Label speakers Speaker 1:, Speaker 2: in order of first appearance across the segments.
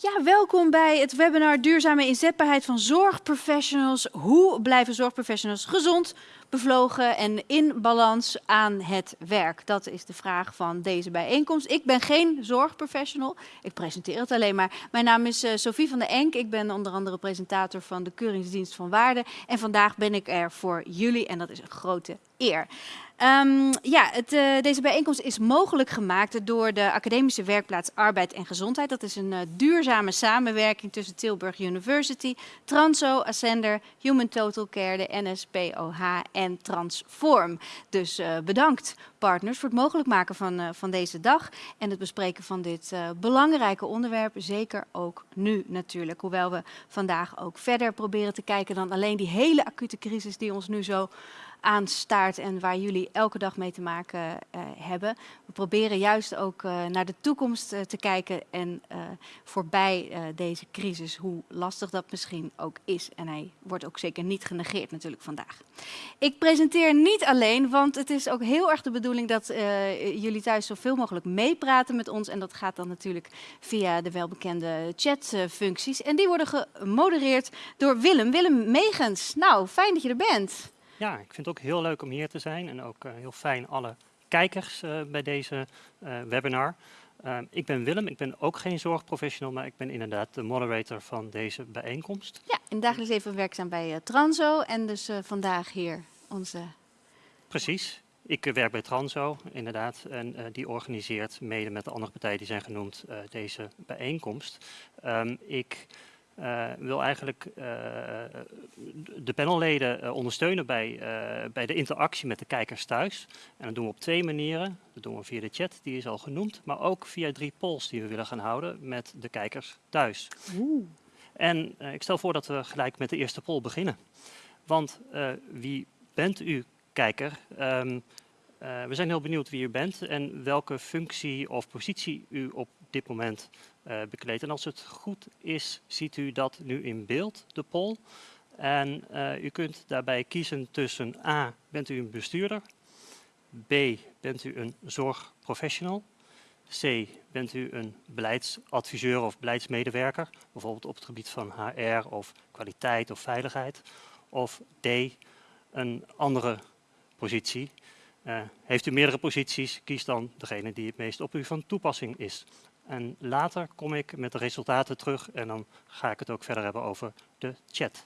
Speaker 1: Ja, welkom bij het webinar Duurzame inzetbaarheid van zorgprofessionals. Hoe blijven zorgprofessionals gezond, bevlogen en in balans aan het werk? Dat is de vraag van deze bijeenkomst. Ik ben geen zorgprofessional, ik presenteer het alleen maar. Mijn naam is uh, Sophie van der Enk, ik ben onder andere presentator van de Keuringsdienst van Waarde. En vandaag ben ik er voor jullie en dat is een grote eer. Um, ja, het, uh, deze bijeenkomst is mogelijk gemaakt door de Academische Werkplaats Arbeid en Gezondheid. Dat is een uh, duurzame samenwerking tussen Tilburg University, Transo, Ascender, Human Total Care, de NSPOH en Transform. Dus uh, bedankt partners voor het mogelijk maken van, van deze dag en het bespreken van dit belangrijke onderwerp. Zeker ook nu natuurlijk, hoewel we vandaag ook verder proberen te kijken dan alleen die hele acute crisis die ons nu zo aanstaart en waar jullie elke dag mee te maken uh, hebben. We proberen juist ook uh, naar de toekomst uh, te kijken en voorbij deze crisis, hoe lastig dat misschien ook is. En hij wordt ook zeker niet genegeerd natuurlijk vandaag. Ik presenteer niet alleen, want het is ook heel erg de bedoeling dat jullie thuis zoveel mogelijk meepraten met ons. En dat gaat dan natuurlijk via de welbekende chatfuncties. En die worden gemodereerd door Willem. Willem Megens, nou fijn dat je er bent.
Speaker 2: Ja, ik vind het ook heel leuk om hier te zijn en ook uh, heel fijn alle kijkers uh, bij deze uh, webinar. ik ben Willem, ik ben ook geen zorgprofessional, maar ik ben inderdaad de moderator van deze bijeenkomst.
Speaker 1: Ja, in dagelijks leven werkzaam bij Transo en dus vandaag hier onze...
Speaker 2: Precies, ik werk bij Transo, inderdaad, en uh, die organiseert mede met de andere partijen die zijn genoemd uh, deze bijeenkomst. Um, ik wil eigenlijk uh, de panelleden uh, ondersteunen bij, bij de interactie met de kijkers thuis. En dat doen we op twee manieren. Dat doen we via de chat, die is al genoemd, maar ook via drie polls die we willen gaan houden met de kijkers thuis. Oeh. En ik stel voor dat we gelijk met de eerste poll beginnen. Want wie bent u, kijker? Um, we zijn heel benieuwd wie u bent en welke functie of positie u op dit moment uh, bekleedt. En als het goed is, ziet u dat nu in beeld, de poll. En uh, u kunt daarbij kiezen tussen A, bent u een bestuurder? B, bent u een zorgprofessional? C, bent u een beleidsadviseur of beleidsmedewerker? Bijvoorbeeld op het gebied van HR of kwaliteit of veiligheid. Of D, een andere positie. Uh, heeft u meerdere posities, kies dan degene die het meest op u van toepassing is. En later kom ik met de resultaten terug en dan ga ik het ook verder hebben over de chat.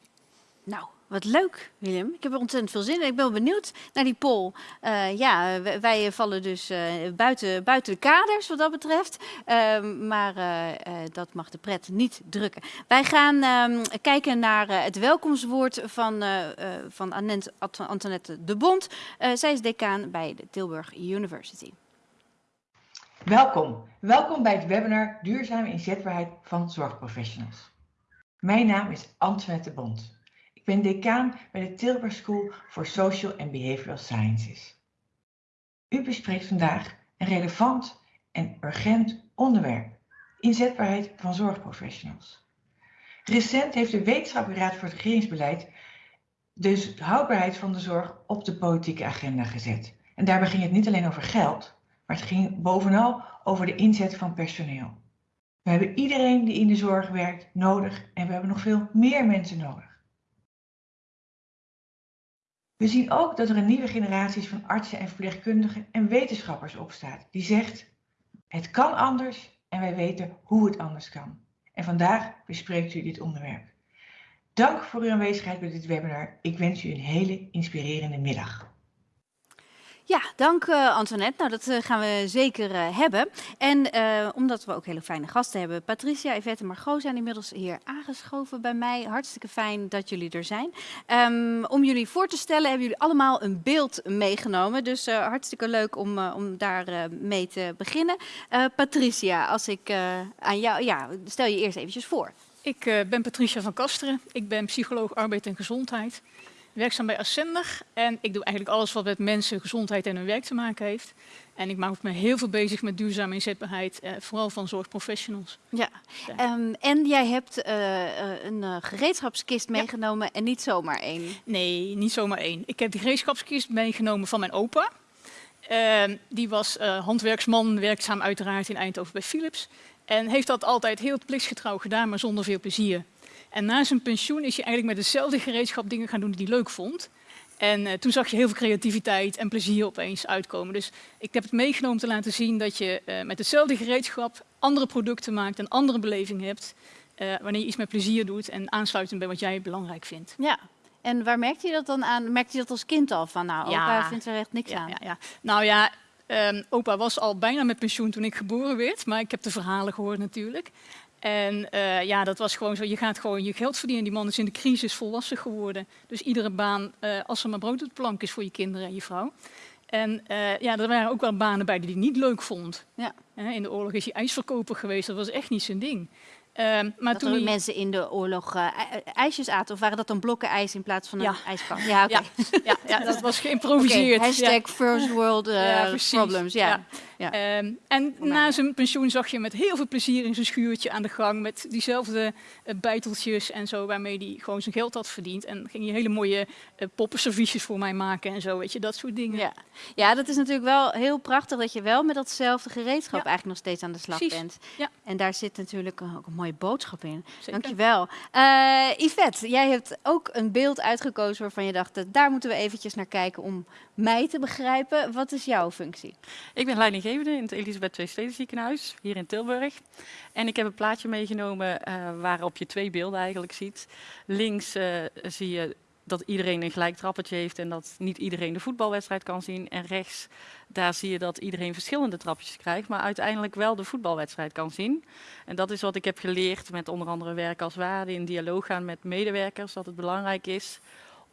Speaker 1: Nou, wat leuk, Willem. Ik heb er ontzettend veel zin in. Ik ben benieuwd naar die poll. Uh, ja, wij vallen dus uh, buiten, buiten de kaders wat dat betreft. Uh, maar eh, dat mag de pret niet drukken. Wij gaan ehm, kijken naar het welkomstwoord van, van Antoinette de Bond. zij is decaan bij de Tilburg University.
Speaker 3: Welkom. Welkom bij het webinar Duurzame inzetbaarheid van zorgprofessionals. Mijn naam is Antoinette Bond. Ik ben decaan bij de Tilburg School for Social and Behavioral Sciences. U bespreekt vandaag een relevant en urgent onderwerp. Inzetbaarheid van zorgprofessionals. Recent heeft de Wetenschappelijke Raad voor het Regeringsbeleid dus de houdbaarheid van de zorg op de politieke agenda gezet. En daarbij ging het niet alleen over geld, maar het ging bovenal over de inzet van personeel. We hebben iedereen die in de zorg werkt nodig en we hebben nog veel meer mensen nodig. We zien ook dat er een nieuwe generatie van artsen en verpleegkundigen en wetenschappers opstaat die zegt het kan anders en wij weten hoe het anders kan. En vandaag bespreekt u dit onderwerp. Dank voor uw aanwezigheid bij dit webinar. Ik wens u een hele inspirerende middag.
Speaker 1: Ja, dank uh, Antoinette. Nou, dat uh, gaan we zeker uh, hebben. En omdat we ook hele fijne gasten hebben. Patricia, Yvette en Margot zijn inmiddels hier aangeschoven bij mij. Hartstikke fijn dat jullie er zijn. Um, om jullie voor te stellen hebben jullie allemaal een beeld meegenomen. Dus hartstikke leuk om, om daar mee te beginnen. Patricia, als ik aan jou... Ja, stel je eerst eventjes voor.
Speaker 4: Ik ben Patricia van Kasteren. Ik ben psycholoog arbeid en gezondheid werkzaam bij Ascender en ik doe eigenlijk alles wat met mensen, gezondheid en hun werk te maken heeft. En ik maak me heel veel bezig met duurzame inzetbaarheid, eh, vooral van zorgprofessionals.
Speaker 1: Ja, ja. Um, en jij hebt uh, een uh, gereedschapskist meegenomen en niet zomaar één?
Speaker 4: Nee, niet zomaar één. Ik heb die gereedschapskist meegenomen van mijn opa. Uh, die was handwerksman, werkzaam uiteraard in Eindhoven bij Philips. En heeft dat altijd heel plichtsgetrouw gedaan, maar zonder veel plezier. En na zijn pensioen is hij eigenlijk met hetzelfde gereedschap dingen gaan doen die hij leuk vond. En uh, toen zag je heel veel creativiteit en plezier opeens uitkomen. Dus ik heb het meegenomen te laten zien dat je uh, met hetzelfde gereedschap andere producten maakt en andere beleving hebt. Uh, wanneer je iets met plezier doet en aansluitend bij wat jij belangrijk vindt.
Speaker 1: Ja, en waar merkte je dat dan aan? Merkte je dat als kind al van, nou, ja. opa vindt er echt niks
Speaker 4: ja,
Speaker 1: aan?
Speaker 4: Ja, ja. Nou ja, um, opa was al bijna met pensioen toen ik geboren werd, maar ik heb de verhalen gehoord natuurlijk. En uh, ja, dat was gewoon zo. Je gaat gewoon je geld verdienen. Die man is in de crisis volwassen geworden. Dus iedere baan, uh, als er maar brood op de plank is voor je kinderen en je vrouw. En uh, ja, er waren ook wel banen bij die hij niet leuk vond.
Speaker 1: Ja.
Speaker 4: in de oorlog is hij ijsverkoper geweest. Dat was echt niet zijn ding. Um,
Speaker 1: maar dat
Speaker 4: toen
Speaker 1: er mensen in de oorlog uh, ijsjes aten, of waren dat dan blokken ijs in plaats van een ja. ijskast? Ja,
Speaker 4: okay. ja. ja, ja, dat was geïmproviseerd.
Speaker 1: Okay. Hashtag first world uh, problems. Ja.
Speaker 4: Ja. Um, en na zijn pensioen zag je met heel veel plezier in zijn schuurtje aan de gang met diezelfde uh, bijteltjes en zo waarmee hij gewoon zijn geld had verdiend. En ging je hele mooie uh, poppenserviesjes voor mij maken en zo, weet je, dat soort dingen.
Speaker 1: Ja. ja, dat is natuurlijk wel heel prachtig dat je wel met datzelfde gereedschap ja. eigenlijk nog steeds aan de slag
Speaker 4: Precies.
Speaker 1: bent.
Speaker 4: Ja.
Speaker 1: En daar zit natuurlijk ook een mooie boodschap in.
Speaker 4: Zeker.
Speaker 1: Dankjewel. Uh, Yvette, jij hebt ook een beeld uitgekozen waarvan je dacht, daar moeten we eventjes naar kijken om mij te begrijpen. Wat is jouw functie?
Speaker 5: Ik ben leidinggevende in het Elisabeth II Steden ziekenhuis hier in Tilburg. En ik heb een plaatje meegenomen uh, waarop je twee beelden eigenlijk ziet. Links uh, zie je dat iedereen een gelijk trappetje heeft en dat niet iedereen de voetbalwedstrijd kan zien. En rechts, daar zie je dat iedereen verschillende trapjes krijgt, maar uiteindelijk wel de voetbalwedstrijd kan zien. En dat is wat ik heb geleerd met onder andere werk als waarde, in dialoog gaan met medewerkers, dat het belangrijk is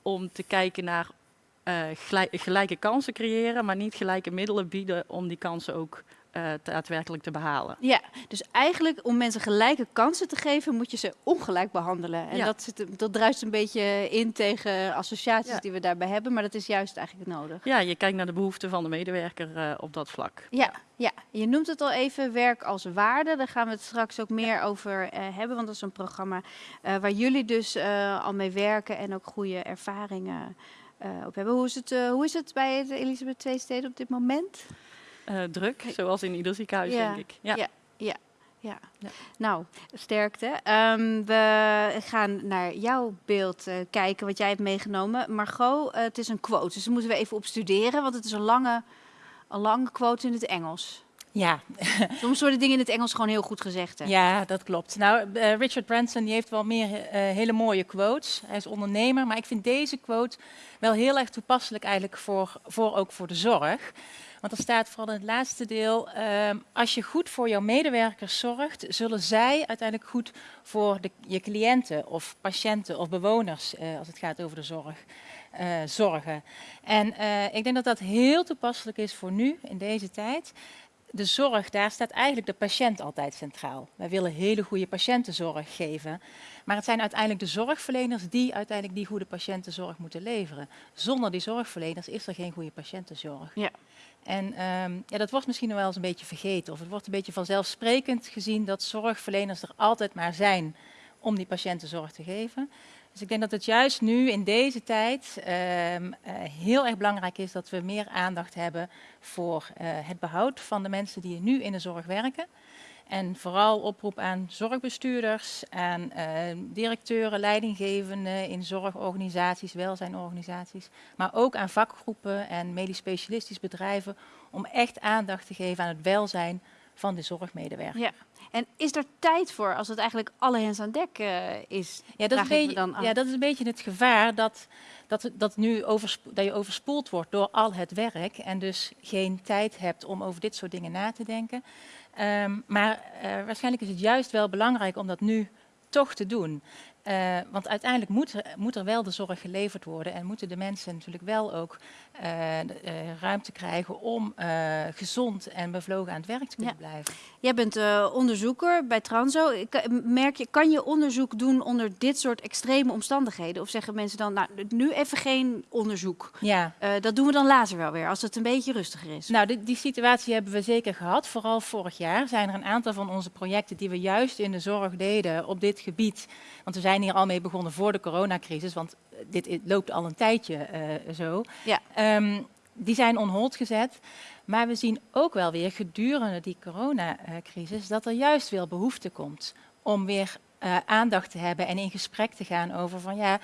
Speaker 5: om te kijken naar uh, gelijke kansen creëren, maar niet gelijke middelen bieden om die kansen ook uh, daadwerkelijk te behalen.
Speaker 1: Ja, dus eigenlijk om mensen gelijke kansen te geven, moet je ze ongelijk behandelen. En
Speaker 5: Ja.
Speaker 1: dat, zit, dat druist een beetje in tegen associaties
Speaker 5: Ja.
Speaker 1: die we daarbij hebben, maar dat is juist eigenlijk nodig.
Speaker 5: Ja, je kijkt naar de behoeften van de medewerker uh, op dat vlak.
Speaker 1: Ja, ja, je noemt het al even werk als waarde. Daar gaan we het straks ook meer over uh, hebben, want dat is een programma waar jullie dus al mee werken en ook goede ervaringen uh, op hebben. Hoe is, het, uh, hoe is het bij het Elisabeth II Steden op dit moment?
Speaker 5: Uh, druk, zoals in ieder ziekenhuis,
Speaker 1: Ja,
Speaker 5: denk ik. Ja.
Speaker 1: ja, ja. Ja.
Speaker 5: Ja.
Speaker 1: nou, sterkte. Um, we gaan naar jouw beeld kijken, wat jij hebt meegenomen. Margot, het is een quote, dus daar moeten we even op studeren, want het is een lange, een lange quote in het Engels.
Speaker 6: Ja.
Speaker 1: Soms worden dingen in het Engels gewoon heel goed gezegd. Hè?
Speaker 6: ja, dat klopt. Nou, uh, Richard Branson die heeft wel meer uh, hele mooie quotes. Hij is ondernemer, maar ik vind deze quote wel heel erg toepasselijk eigenlijk voor, voor ook voor de zorg. Want er staat vooral in het laatste deel, uh, als je goed voor jouw medewerkers zorgt, zullen zij uiteindelijk goed voor de, je cliënten of patiënten of bewoners, uh, als het gaat over de zorg, zorgen. En ik denk dat dat heel toepasselijk is voor nu, in deze tijd. De zorg, daar staat eigenlijk de patiënt altijd centraal. Wij willen hele goede patiëntenzorg geven. Maar het zijn uiteindelijk de zorgverleners die uiteindelijk die goede patiëntenzorg moeten leveren. Zonder die zorgverleners is er geen goede patiëntenzorg.
Speaker 1: Ja.
Speaker 6: En um, ja, dat wordt misschien nog wel eens een beetje vergeten. Of het wordt een beetje vanzelfsprekend gezien dat zorgverleners er altijd maar zijn om die patiëntenzorg te geven. Dus ik denk dat het juist nu in deze tijd um, uh, heel erg belangrijk is dat we meer aandacht hebben voor uh, het behoud van de mensen die nu in de zorg werken. En vooral oproep aan zorgbestuurders, aan uh, directeuren, leidinggevenden in zorgorganisaties, welzijnorganisaties, maar ook aan vakgroepen en medisch specialistisch bedrijven om echt aandacht te geven aan het welzijn van de zorgmedewerker.
Speaker 1: Ja. En is er tijd voor als het eigenlijk alle hens aan dek uh, is?
Speaker 6: Ja dat, beetje,
Speaker 1: dan
Speaker 6: ja, dat is een beetje het gevaar dat, dat, dat, nu overspo dat je overspoeld wordt door al het werk en dus geen tijd hebt om over dit soort dingen na te denken. Um, maar uh, waarschijnlijk is het juist wel belangrijk om dat nu toch te doen. Uh, want uiteindelijk moet er, moet er wel de zorg geleverd worden en moeten de mensen natuurlijk wel ook uh, uh, ruimte krijgen om gezond en bevlogen aan het werk te kunnen ja. blijven.
Speaker 1: Jij bent onderzoeker bij Transo. Merk je, kan je onderzoek doen onder dit soort extreme omstandigheden? Of zeggen mensen dan, nou, nu even geen onderzoek.
Speaker 6: Ja.
Speaker 1: dat doen we dan later wel weer, als het een beetje rustiger is.
Speaker 6: Nou, die, die situatie hebben we zeker gehad. Vooral vorig jaar zijn er een aantal van onze projecten die we juist in de zorg deden op dit gebied. Want we zijn hier al mee begonnen voor de coronacrisis, want dit loopt al een tijdje uh, zo.
Speaker 1: Ja.
Speaker 6: Um, die zijn on hold gezet. Maar we zien ook wel weer gedurende die coronacrisis dat er juist weer behoefte komt om weer uh, aandacht te hebben en in gesprek te gaan over van ja,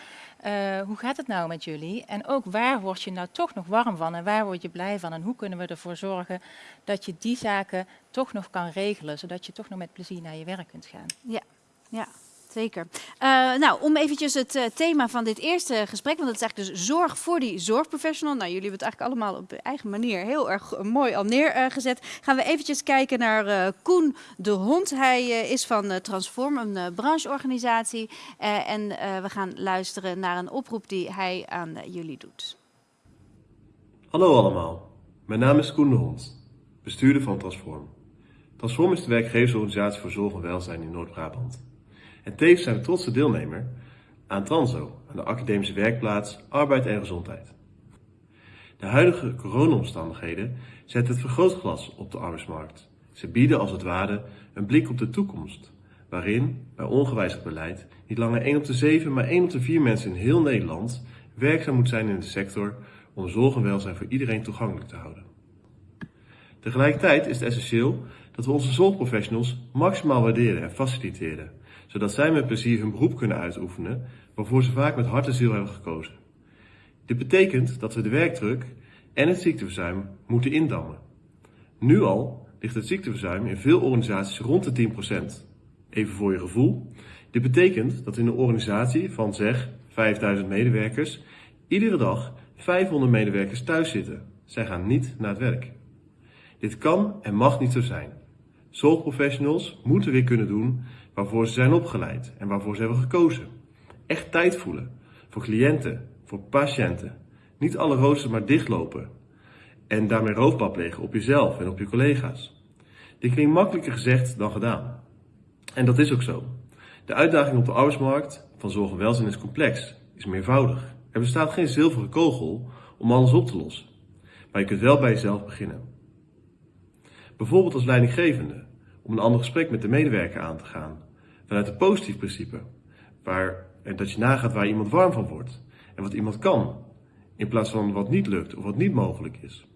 Speaker 6: uh, hoe gaat het nou met jullie? En ook waar word je nou toch nog warm van en waar word je blij van? En hoe kunnen we ervoor zorgen dat je die zaken toch nog kan regelen, zodat je toch nog met plezier naar je werk kunt gaan?
Speaker 1: Ja, ja. Zeker. Uh, nou, om eventjes het uh, thema van dit eerste gesprek, want dat is eigenlijk dus zorg voor die zorgprofessional. Nou, jullie hebben het eigenlijk allemaal op eigen manier heel erg mooi al neergezet. Gaan we eventjes kijken naar Koen de Hond. Hij is van Transform, een brancheorganisatie. en we gaan luisteren naar een oproep die hij aan jullie doet.
Speaker 7: Hallo allemaal, mijn naam is Koen de Hond, bestuurder van Transform. Transform is de werkgeversorganisatie voor zorg en welzijn in Noord-Brabant. En tevens zijn we trotse deelnemer aan Transo, aan de academische werkplaats Arbeid en Gezondheid. De huidige coronaomstandigheden zetten het vergrootglas op de arbeidsmarkt. Ze bieden als het ware een blik op de toekomst, waarin, bij ongewijzigd beleid, niet langer 1 op de 7, maar 1 op de 4 mensen in heel Nederland werkzaam moet zijn in de sector om zorg en welzijn voor iedereen toegankelijk te houden. Tegelijkertijd is het essentieel dat we onze zorgprofessionals maximaal waarderen en faciliteren, zodat zij met plezier hun beroep kunnen uitoefenen, waarvoor ze vaak met hart en ziel hebben gekozen. Dit betekent dat we de werkdruk en het ziekteverzuim moeten indammen. Nu al ligt het ziekteverzuim in veel organisaties rond de 10%. Even voor je gevoel. Dit betekent dat in een organisatie van zeg 5000 medewerkers iedere dag 500 medewerkers thuis zitten. Zij gaan niet naar het werk. Dit kan en mag niet zo zijn. Zorgprofessionals moeten weer kunnen doen waarvoor ze zijn opgeleid en waarvoor ze hebben gekozen. Echt tijd voelen. Voor cliënten, voor patiënten. Niet alle roosters maar dichtlopen. En daarmee roofbouw plegen op jezelf en op je collega's. Dit klinkt makkelijker gezegd dan gedaan. En dat is ook zo. De uitdaging op de arbeidsmarkt van zorg en welzijn is complex, is meervoudig. Er bestaat geen zilveren kogel om alles op te lossen. Maar je kunt wel bij jezelf beginnen. Bijvoorbeeld als leidinggevende, om een ander gesprek met de medewerker aan te gaan. Vanuit een positief principe, waar, dat je nagaat waar iemand warm van wordt en wat iemand kan, in plaats van wat niet lukt of wat niet mogelijk is.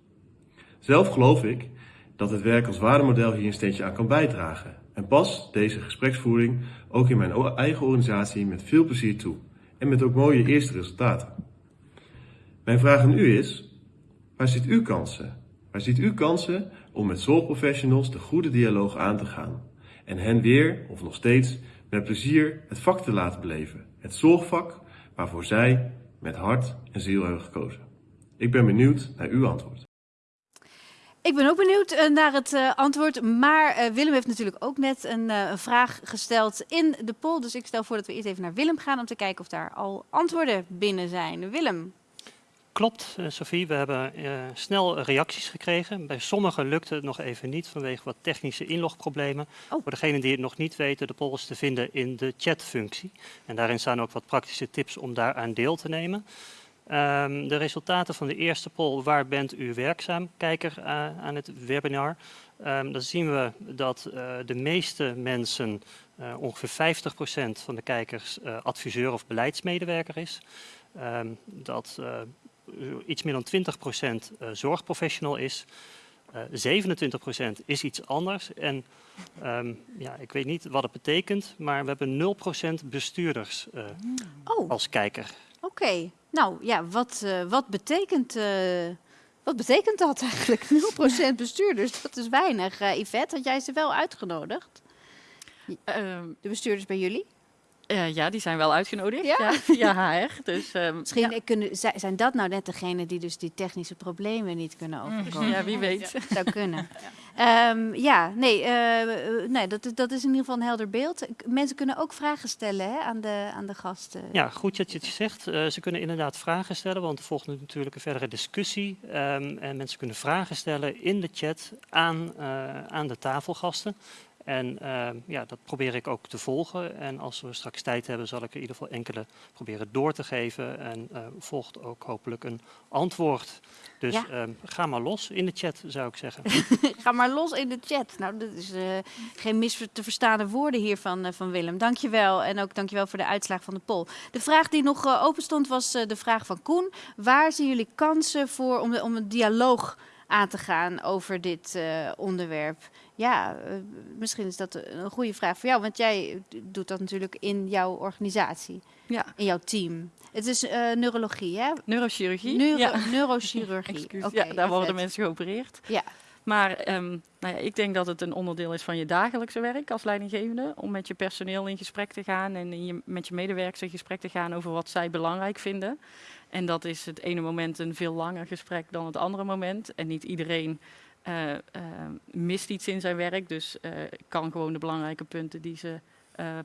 Speaker 7: Zelf geloof ik dat het werk als waardemodel hier een steentje aan kan bijdragen en pas deze gespreksvoering ook in mijn eigen organisatie met veel plezier toe en met ook mooie eerste resultaten. Mijn vraag aan u is, waar ziet u kansen? Waar ziet u kansen om met zorgprofessionals de goede dialoog aan te gaan en hen weer, of nog steeds, met plezier het vak te laten beleven. Het zorgvak waarvoor zij met hart en ziel hebben gekozen. Ik ben benieuwd naar uw antwoord.
Speaker 1: Ik ben ook benieuwd uh, naar het uh, antwoord. Maar uh, Willem heeft natuurlijk ook net een, vraag gesteld in de poll. Dus ik stel voor dat we eerst even naar Willem gaan om te kijken of daar al antwoorden binnen zijn. Willem.
Speaker 2: Klopt, Sophie. We hebben snel reacties gekregen. Bij sommigen lukte het nog even niet vanwege wat technische inlogproblemen. Oh. Voor degenen die het nog niet weten, de poll is te vinden in de chatfunctie. En daarin staan ook wat praktische tips om daaraan deel te nemen. Um, de resultaten van de eerste poll, waar bent u werkzaam, kijker uh, aan het webinar. Um, dan zien we dat uh, de meeste mensen, uh, ongeveer 50% van de kijkers, adviseur of beleidsmedewerker is. Um, dat iets meer dan 20% zorgprofessional is. 27% is iets anders. En ja, ik weet niet wat het betekent, maar we hebben 0% bestuurders oh. als kijker.
Speaker 1: Oké. Okay. Nou ja, wat, uh, wat, betekent, uh, wat betekent dat eigenlijk? 0% bestuurders, dat is weinig. Uh, Yvette, had jij ze wel uitgenodigd? Ehm. de bestuurders bij jullie?
Speaker 5: Uh, ja, die zijn wel uitgenodigd. Ja, ja via HR. Dus, um,
Speaker 1: Misschien ja. kunnen, zijn dat nou net degenen die dus die technische problemen niet kunnen mm. overkomen?
Speaker 5: Ja, wie weet.
Speaker 1: Ja. Zou kunnen. ja, um, ja nee, uh, nee dat, dat is in ieder geval een helder beeld. Mensen kunnen ook vragen stellen hè, aan, de, aan de gasten.
Speaker 2: Ja, goed dat je het zegt. Uh, ze kunnen inderdaad vragen stellen, want er volgt natuurlijk een verdere discussie. Um, en mensen kunnen vragen stellen in de chat aan, aan de tafelgasten. En ehm, ja, dat probeer ik ook te volgen. En als we straks tijd hebben, zal ik er in ieder geval enkele proberen door te geven. En eh, volgt ook hopelijk een antwoord. Dus
Speaker 1: Ja.
Speaker 2: ehm, ga maar los in de chat, zou ik zeggen.
Speaker 1: Ga maar los in de chat. Nou, dat is eh, geen mis te verstaande woorden hier van, eh, van Willem. Dankjewel. En ook dankjewel voor de uitslag van de poll. De vraag die nog eh, open stond was de vraag van Koen. Waar zien jullie kansen voor om, de, om een dialoog aan te gaan over dit onderwerp? Ja, eh, misschien is dat een goede vraag voor jou. Want jij doet dat natuurlijk in jouw organisatie,
Speaker 5: Ja,
Speaker 1: in jouw team. Het is eh, neurologie, hè?
Speaker 5: neurochirurgie.
Speaker 1: Neuro
Speaker 5: ja.
Speaker 1: neurochirurgie.
Speaker 5: Excuus.
Speaker 1: Oké,
Speaker 5: ja, daar worden
Speaker 1: vet.
Speaker 5: mensen geopereerd.
Speaker 1: Ja.
Speaker 5: Maar ehm, nou ja, ik denk dat het een onderdeel is van je dagelijkse werk als leidinggevende. Om met je personeel in gesprek te gaan en in je, met je medewerkers in gesprek te gaan over wat zij belangrijk vinden. En dat is het ene moment een veel langer gesprek dan het andere moment. En niet iedereen eh, mist iets in zijn werk. Dus eh, kan gewoon de belangrijke punten die ze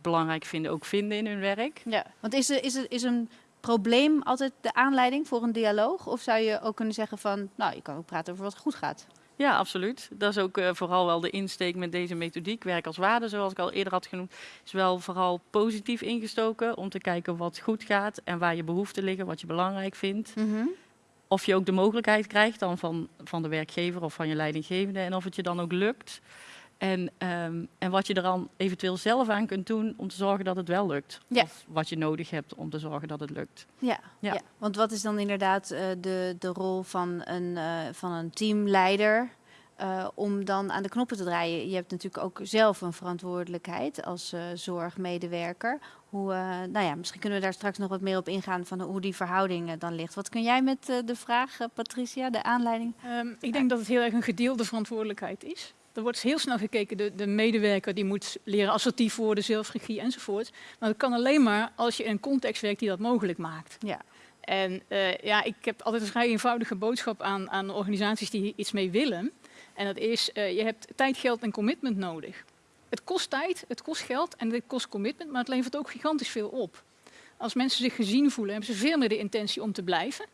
Speaker 5: belangrijk vinden ook vinden in hun werk.
Speaker 1: Ja, want is, er, is, er, is een probleem altijd de aanleiding voor een dialoog? Of zou je ook kunnen zeggen van, nou, je kan ook praten over wat goed gaat?
Speaker 5: Ja, absoluut. Dat is ook vooral wel de insteek met deze methodiek. Werk als waarde, zoals ik al eerder had genoemd, is wel vooral positief ingestoken om te kijken wat goed gaat en waar je behoeften liggen, wat je belangrijk vindt. Of je ook de mogelijkheid krijgt dan van, van de werkgever of van je leidinggevende en of het je dan ook lukt. En, ehm, en wat je er dan eventueel zelf aan kunt doen om te zorgen dat het wel lukt.
Speaker 1: Ja.
Speaker 5: Of wat je nodig hebt om te zorgen dat het lukt.
Speaker 1: Ja, ja.
Speaker 5: Ja.
Speaker 1: want wat is dan inderdaad eh, de, de rol van een, eh, van een teamleider eh, om dan aan de knoppen te draaien? Je hebt natuurlijk ook zelf een verantwoordelijkheid als zorgmedewerker. Hoe, eh, nou ja, misschien kunnen we daar straks nog wat meer op ingaan van hoe die verhouding eh, dan ligt. Wat kun jij met eh, de vraag, Patricia, de aanleiding?
Speaker 4: Ehm, ik denk dat het heel erg een gedeelde verantwoordelijkheid is. Er wordt heel snel gekeken, de, de medewerker die moet leren assertief worden, zelfregie enzovoort. Maar dat kan alleen maar als je in een context werkt die dat mogelijk maakt.
Speaker 1: Ja.
Speaker 4: En ja, ik heb altijd een vrij eenvoudige boodschap aan, aan organisaties die hier iets mee willen. En dat is, je hebt tijd, geld en commitment nodig. Het kost tijd, het kost geld en het kost commitment, maar het levert ook gigantisch veel op. Als mensen zich gezien voelen, hebben ze veel meer de intentie om te blijven.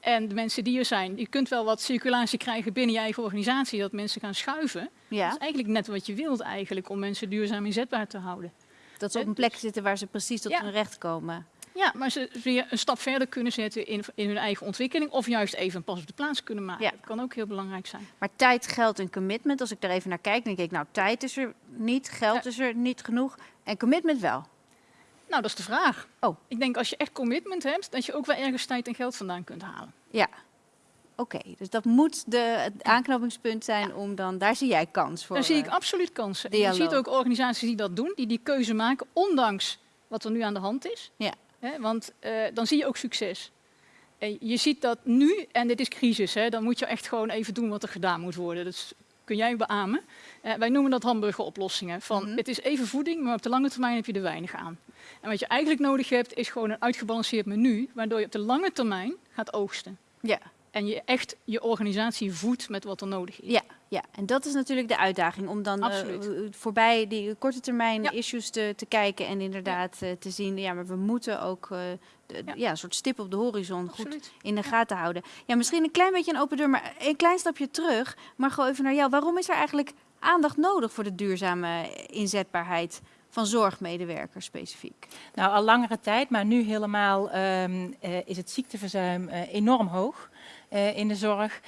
Speaker 4: En de mensen die er zijn, je kunt wel wat circulatie krijgen binnen je eigen organisatie, dat mensen gaan schuiven.
Speaker 1: Ja,
Speaker 4: Dat is eigenlijk net wat je wilt eigenlijk, om mensen duurzaam inzetbaar te houden.
Speaker 1: dat ze op een plek zitten waar ze precies tot
Speaker 4: Ja.
Speaker 1: hun recht komen.
Speaker 4: Ja, maar ze weer een stap verder kunnen zetten in, in hun eigen ontwikkeling. Of juist even een pas op de plaats kunnen maken.
Speaker 1: Ja.
Speaker 4: Dat kan ook heel belangrijk zijn.
Speaker 1: Maar tijd, geld en commitment, als ik daar even naar kijk, denk ik, nou, tijd is er niet, geld
Speaker 4: Ja.
Speaker 1: is er niet genoeg en commitment wel.
Speaker 4: Nou, dat is de vraag.
Speaker 1: Oh.
Speaker 4: Ik denk als je echt commitment hebt, dat je ook wel ergens tijd en geld vandaan kunt halen.
Speaker 1: Ja. Oké, dus dat moet de, het aanknopingspunt zijn om dan, daar zie jij kans voor.
Speaker 4: Daar zie ik
Speaker 1: eh,
Speaker 4: absoluut kansen. En. Je ziet ook organisaties die dat doen, die die keuze maken, ondanks wat er nu aan de hand is.
Speaker 1: Ja.
Speaker 4: Hè, want eh, dan zie je ook succes. En je ziet dat nu, en dit is crisis, hè, dan moet je echt gewoon even doen wat er gedaan moet worden. Dat is- kun jij beamen. Eh, wij noemen dat hamburgeroplossingen. Van,
Speaker 1: Mhm.
Speaker 4: Het is even voeding, maar op de lange termijn heb je er weinig aan. En wat je eigenlijk nodig hebt, is gewoon een uitgebalanceerd menu, waardoor je op de lange termijn gaat oogsten.
Speaker 1: Ja.
Speaker 4: En je echt je organisatie voedt met wat er nodig is.
Speaker 1: Ja, ja, en dat is natuurlijk de uitdaging om dan eh, uh, voorbij die korte termijn
Speaker 4: Ja.
Speaker 1: issues te, te kijken en inderdaad eh, te zien, ja, maar we moeten ook eh, de-
Speaker 4: Ja.
Speaker 1: ja. een soort stip op de horizon goed in de gaten houden. Ja, misschien een klein beetje een open deur, maar een klein stapje terug. Maar gewoon even naar jou. Waarom is er eigenlijk aandacht nodig voor de duurzame inzetbaarheid van zorgmedewerkers specifiek?
Speaker 6: Nou, al langere tijd, maar nu helemaal ehm, eh, is het ziekteverzuim eh, enorm hoog eh, in de zorg.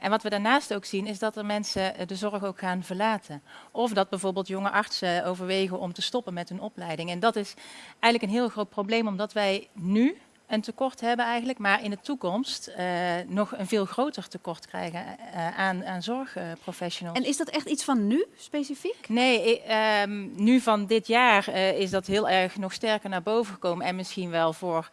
Speaker 6: En wat we daarnaast ook zien, is dat er mensen de zorg ook gaan verlaten. Of dat bijvoorbeeld jonge artsen overwegen om te stoppen met hun opleiding. En dat is eigenlijk een heel groot probleem, omdat wij nu een tekort hebben eigenlijk, maar in de toekomst eh, nog een veel groter tekort krijgen eh, aan, aan zorgprofessionals.
Speaker 1: En is dat echt iets van nu specifiek?
Speaker 6: Nee, eh, ehm, nu van dit jaar eh, is dat heel erg nog sterker naar boven gekomen. En misschien wel voor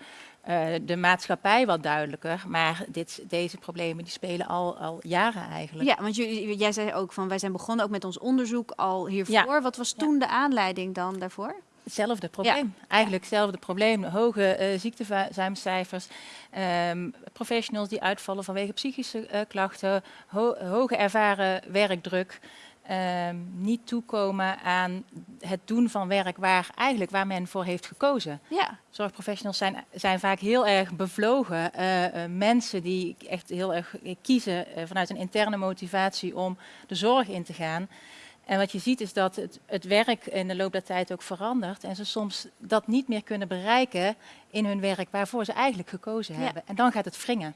Speaker 6: de maatschappij wat duidelijker. Maar dit, deze problemen die spelen al, al jaren eigenlijk.
Speaker 1: Ja, want jullie- jij zei ook van wij zijn begonnen ook met ons onderzoek al hiervoor. Wat was toen de aanleiding dan daarvoor?
Speaker 6: Hetzelfde probleem. Eigenlijk hetzelfde probleem. Hoge ziekteverzuimcijfers. ehm, professionals die uitvallen vanwege psychische eh, klachten. ho- hoge ervaren werkdruk. ehm, niet toekomen aan het doen van werk waar, eigenlijk waar men voor heeft gekozen.
Speaker 1: Ja,
Speaker 6: Zorgprofessionals zijn, zijn vaak heel erg bevlogen. eh, mensen die echt heel erg kiezen vanuit een interne motivatie om de zorg in te gaan. En wat je ziet is dat het, het werk in de loop der tijd ook verandert. En ze soms dat niet meer kunnen bereiken in hun werk waarvoor ze eigenlijk gekozen
Speaker 1: Ja.
Speaker 6: hebben. En dan gaat het wringen.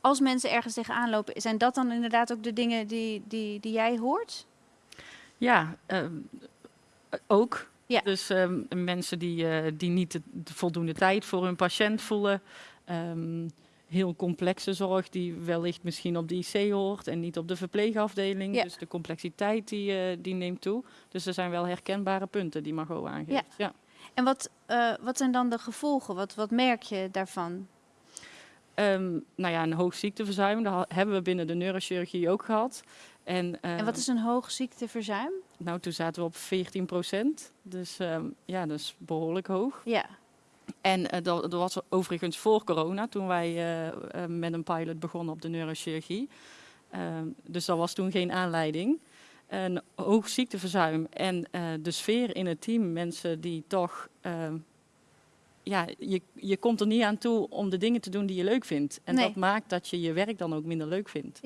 Speaker 1: Als mensen ergens tegenaan lopen, zijn dat dan inderdaad ook de dingen die, die, die jij hoort?
Speaker 5: Ja, ehm, ook.
Speaker 1: Ja.
Speaker 5: Dus ehm, mensen die, eh, die niet de, de voldoende tijd voor hun patiënt voelen. Ehm, heel complexe zorg die wellicht misschien op de IC hoort en niet op de verpleegafdeling.
Speaker 1: Ja.
Speaker 5: Dus de complexiteit die, eh, die neemt toe. Dus er zijn wel herkenbare punten die Margot aangeeft.
Speaker 1: Ja.
Speaker 5: Ja.
Speaker 1: En wat, eh, wat zijn dan de gevolgen? Wat, wat merk je daarvan?
Speaker 5: Ehm, nou ja, een hoog ziekteverzuim, dat hebben we binnen de neurochirurgie ook gehad. En,
Speaker 1: En
Speaker 5: ehm,
Speaker 1: wat is een hoog ziekteverzuim?
Speaker 5: Nou, toen zaten we op 14 procent. Dus ehm, ja, dat is behoorlijk hoog.
Speaker 1: Ja,
Speaker 5: En eh, dat, dat was overigens voor corona, toen wij eh, eh, met een pilot begonnen op de neurochirurgie. Ehm, dus dat was toen geen aanleiding. Een hoog ziekteverzuim en de sfeer in het team, mensen die toch... ehm, ja, je, je komt er niet aan toe om de dingen te doen die je leuk vindt. En
Speaker 1: Nee.
Speaker 5: dat maakt dat je je werk dan ook minder leuk vindt.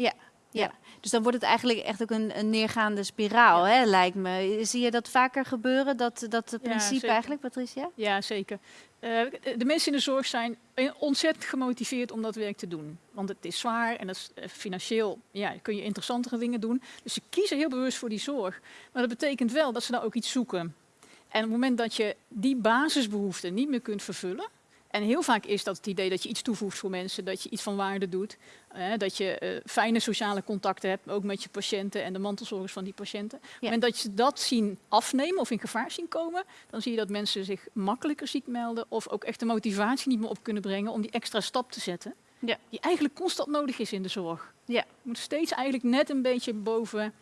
Speaker 1: dus dan wordt het eigenlijk echt ook een, een neergaande spiraal, hè, lijkt me. Zie je dat vaker gebeuren, dat, dat
Speaker 4: Ja,
Speaker 1: principe eigenlijk, Patricia?
Speaker 4: Ja, zeker. Eh, de mensen in de zorg zijn ontzettend gemotiveerd om dat werk te doen. Want het is zwaar en dat is, eh, financieel ja, kun je interessantere dingen doen. Dus ze kiezen heel bewust voor die zorg. Maar dat betekent wel dat ze daar ook iets zoeken. En op het moment dat je die basisbehoeften niet meer kunt vervullen. En heel vaak is dat het idee dat je iets toevoegt voor mensen, dat je iets van waarde doet. eh, dat je eh, fijne sociale contacten hebt, ook met je patiënten en de mantelzorgers van die patiënten. Moment dat je dat zien afnemen of in gevaar zien komen, dan zie je dat mensen zich makkelijker ziek melden of ook echt de motivatie niet meer op kunnen brengen om die extra stap te zetten.
Speaker 1: Ja.
Speaker 4: Die eigenlijk constant nodig is in de zorg.
Speaker 1: Ja.
Speaker 4: Je moet steeds eigenlijk net een beetje boven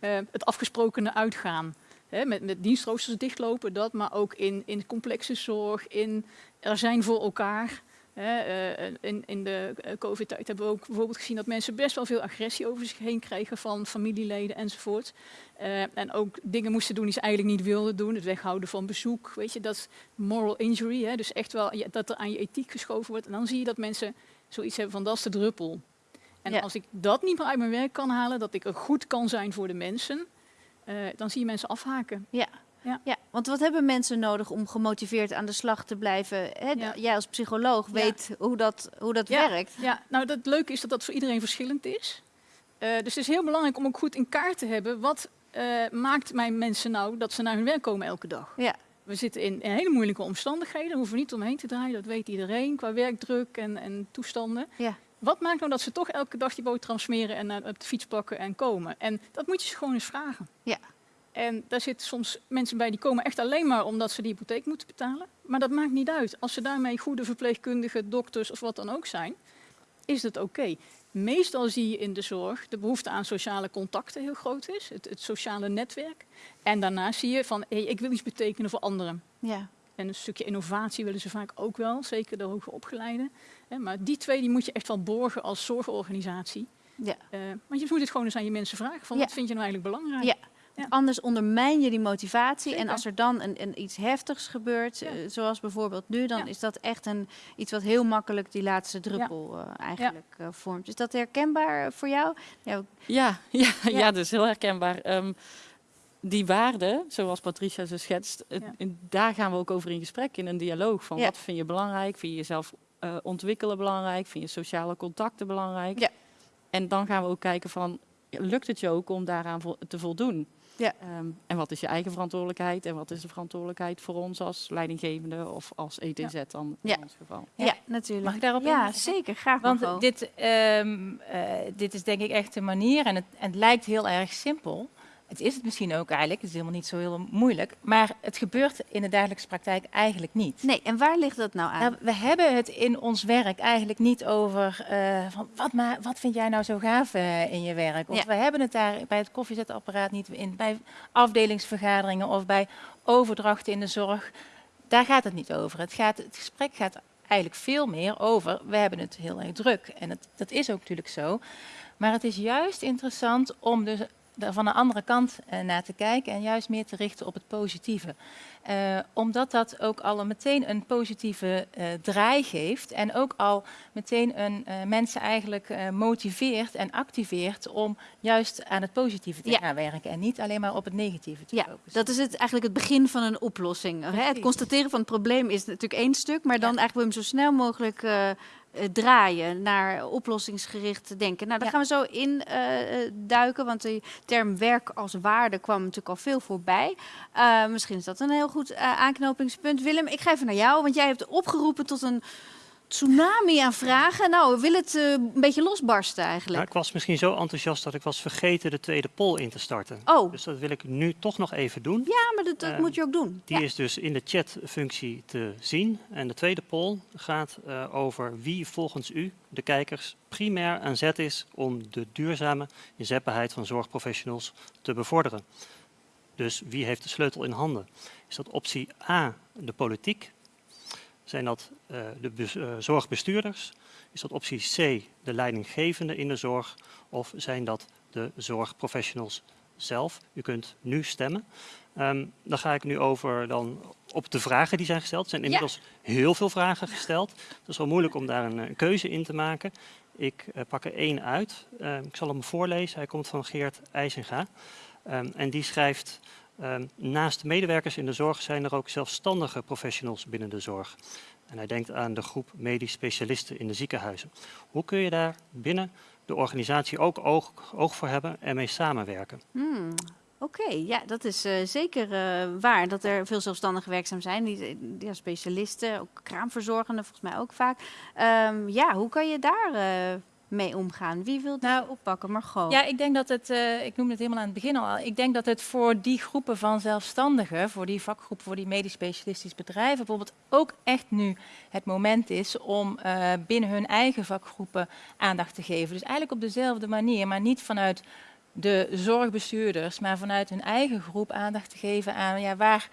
Speaker 4: eh, het afgesprokene uitgaan. Hè, met, met dienstroosters dichtlopen, dat, maar ook in, in complexe zorg, in er zijn voor elkaar. Hè, eh, in, in de eh, COVID-tijd hebben we ook bijvoorbeeld gezien dat mensen best wel veel agressie over zich heen kregen van familieleden enzovoort. Eh, en ook dingen moesten doen die ze eigenlijk niet wilden doen. Het weghouden van bezoek, weet je, dat is moral injury. Hè, dus echt wel dat er aan je ethiek geschoven wordt. En dan zie je dat mensen zoiets hebben van dat is de druppel. En
Speaker 1: Ja.
Speaker 4: als ik dat niet meer uit mijn werk kan halen, dat ik er goed kan zijn voor de mensen, eh, dan zie je mensen afhaken.
Speaker 1: Ja.
Speaker 4: Ja.
Speaker 1: Ja, want wat hebben mensen nodig om gemotiveerd aan de slag te blijven? Hè,
Speaker 4: Ja.
Speaker 1: Jij als psycholoog
Speaker 4: Ja.
Speaker 1: weet hoe dat, hoe dat
Speaker 4: Ja.
Speaker 1: werkt.
Speaker 4: Ja, nou het leuke is dat dat voor iedereen verschillend is. Eh, dus het is heel belangrijk om ook goed in kaart te hebben. Wat eh, maakt mijn mensen nou dat ze naar hun werk komen elke dag?
Speaker 1: Ja.
Speaker 4: We zitten in, in hele moeilijke omstandigheden. Hoeven we niet omheen te draaien. Dat weet iedereen qua werkdruk en, en toestanden.
Speaker 1: Ja.
Speaker 4: Wat maakt nou dat ze toch elke dag die boterham smeren en eh, op de fiets pakken en komen? En dat moet je ze gewoon eens vragen.
Speaker 1: Ja.
Speaker 4: En daar zitten soms mensen bij die komen echt alleen maar omdat ze die hypotheek moeten betalen. Maar dat maakt niet uit. Als ze daarmee goede verpleegkundigen, dokters of wat dan ook zijn, is het oké. Meestal zie je in de zorg de behoefte aan sociale contacten heel groot is, het, het sociale netwerk. En daarna zie je van, hey, ik wil iets betekenen voor anderen.
Speaker 1: Ja.
Speaker 4: En een stukje innovatie willen ze vaak ook wel, zeker de hoger opgeleiden. Maar die twee die moet je echt wel borgen als zorgorganisatie.
Speaker 1: Ja.
Speaker 4: Eh, want je moet het gewoon eens aan je mensen vragen, van
Speaker 1: Ja.
Speaker 4: wat vind je nou eigenlijk belangrijk?
Speaker 1: Ja.
Speaker 4: Ja.
Speaker 1: Anders ondermijn je die motivatie. En als er dan een, een iets heftigs gebeurt,
Speaker 4: Ja.
Speaker 1: eh, zoals bijvoorbeeld nu, dan
Speaker 4: Ja.
Speaker 1: is dat echt een, iets wat heel makkelijk die laatste druppel eh, eigenlijk eh, vormt. Is dat herkenbaar voor jou? Ja,
Speaker 5: Ja, ja,
Speaker 1: Ja.
Speaker 5: is heel herkenbaar. Ehm, die waarden, zoals Patricia ze schetst, daar gaan we ook over in gesprek, in een dialoog. Van
Speaker 1: Ja.
Speaker 5: wat vind je belangrijk? Vind je jezelf eh, ontwikkelen belangrijk? Vind je sociale contacten belangrijk?
Speaker 1: Ja.
Speaker 5: En dan gaan we ook kijken van, lukt het je ook om daaraan vo- te voldoen?
Speaker 1: Ja.
Speaker 5: Ehm, en wat is je eigen verantwoordelijkheid? En wat is de verantwoordelijkheid voor ons als leidinggevende of als ETZ dan
Speaker 1: Ja.
Speaker 5: in ons geval?
Speaker 1: ja.
Speaker 6: Ja.
Speaker 1: natuurlijk.
Speaker 6: Mag ik daarop
Speaker 1: Ja, zeker. Graag
Speaker 6: Want dit, ehm, eh, dit is denk ik echt de manier en het, en het lijkt heel erg simpel. Het is het misschien ook eigenlijk, het is helemaal niet zo heel moeilijk. Maar het gebeurt in de dagelijkse praktijk eigenlijk niet.
Speaker 1: Nee, en waar ligt dat nou aan?
Speaker 6: Nou, we hebben het in ons werk eigenlijk niet over eh, van wat, maar, wat vind jij nou zo gaaf eh, in je werk? Of
Speaker 1: Ja.
Speaker 6: we hebben het daar bij het koffiezetapparaat niet in, bij afdelingsvergaderingen of bij overdrachten in de zorg. Daar gaat het niet over. Het, gaat, het gesprek gaat eigenlijk veel meer over, we hebben het heel erg druk. En het, dat is ook natuurlijk zo. Maar het is juist interessant om dus van een andere kant eh, naar te kijken en juist meer te richten op het positieve. Eh, omdat dat ook al meteen een positieve eh, draai geeft en ook al meteen een, mensen eigenlijk motiveert en activeert om juist aan het positieve te
Speaker 1: Ja.
Speaker 6: gaan werken en niet alleen maar op het negatieve te
Speaker 1: Ja,
Speaker 6: focussen.
Speaker 1: dat is het, eigenlijk het begin van een oplossing. Hè? Het constateren van het probleem is natuurlijk één stuk, maar dan
Speaker 6: Ja.
Speaker 1: eigenlijk wil je hem zo snel mogelijk eh, draaien naar oplossingsgericht denken. Nou, daar
Speaker 6: Ja.
Speaker 1: gaan we zo in eh, eh, duiken, want de term werk als waarde kwam natuurlijk al veel voorbij. Misschien is dat een heel goed aanknopingspunt. Willem, ik ga even naar jou, want jij hebt opgeroepen tot een tsunami aan vragen. Nou, we willen het eh, een beetje losbarsten eigenlijk.
Speaker 2: Nou, ik was misschien zo enthousiast dat ik was vergeten de tweede poll in te starten.
Speaker 1: Oh,
Speaker 2: Dus dat wil ik nu toch nog even doen.
Speaker 1: ja, maar dat, dat
Speaker 2: eh,
Speaker 1: moet je ook doen.
Speaker 2: Die
Speaker 1: Ja.
Speaker 2: is dus in de chatfunctie te zien. En de tweede poll gaat eh, over wie volgens u, de kijkers, primair aan zet is om de duurzame inzetbaarheid van zorgprofessionals te bevorderen. Dus wie heeft de sleutel in handen? Is dat optie A, de politiek? Zijn dat eh, de eh, zorgbestuurders? Is dat optie C, de leidinggevende in de zorg? Of zijn dat de zorgprofessionals zelf? U kunt nu stemmen. Ehm, dan ga ik nu over dan op de vragen die zijn gesteld. Er zijn inmiddels heel veel vragen gesteld. Het is wel moeilijk om daar een, eh, keuze in te maken. Ik pak er één uit. Ehm, ik zal hem voorlezen. Hij komt van Geert IJzinga. Ehm, en die schrijft... ehm, naast medewerkers in de zorg zijn er ook zelfstandige professionals binnen de zorg. En hij denkt aan de groep medisch specialisten in de ziekenhuizen. Hoe kun je daar binnen de organisatie ook oog, oog voor hebben en mee samenwerken?
Speaker 1: Hmm, Oké, ja, dat is eh, zeker eh, waar dat er veel zelfstandigen werkzaam zijn. Die, die ja, specialisten, ook kraamverzorgenden volgens mij ook vaak. Ehm, ja, hoe kan je daar eh, mee omgaan? Wie wil nou oppakken? Margot.
Speaker 6: Ja, ik denk dat het, eh, ik noemde het helemaal aan het begin al, ik denk dat het voor die groepen van zelfstandigen, voor die vakgroepen, voor die medisch specialistisch bedrijven bijvoorbeeld ook echt nu het moment is om eh, binnen hun eigen vakgroepen aandacht te geven. Dus eigenlijk op dezelfde manier, maar niet vanuit de zorgbestuurders, maar vanuit hun eigen groep aandacht te geven aan ja, waar,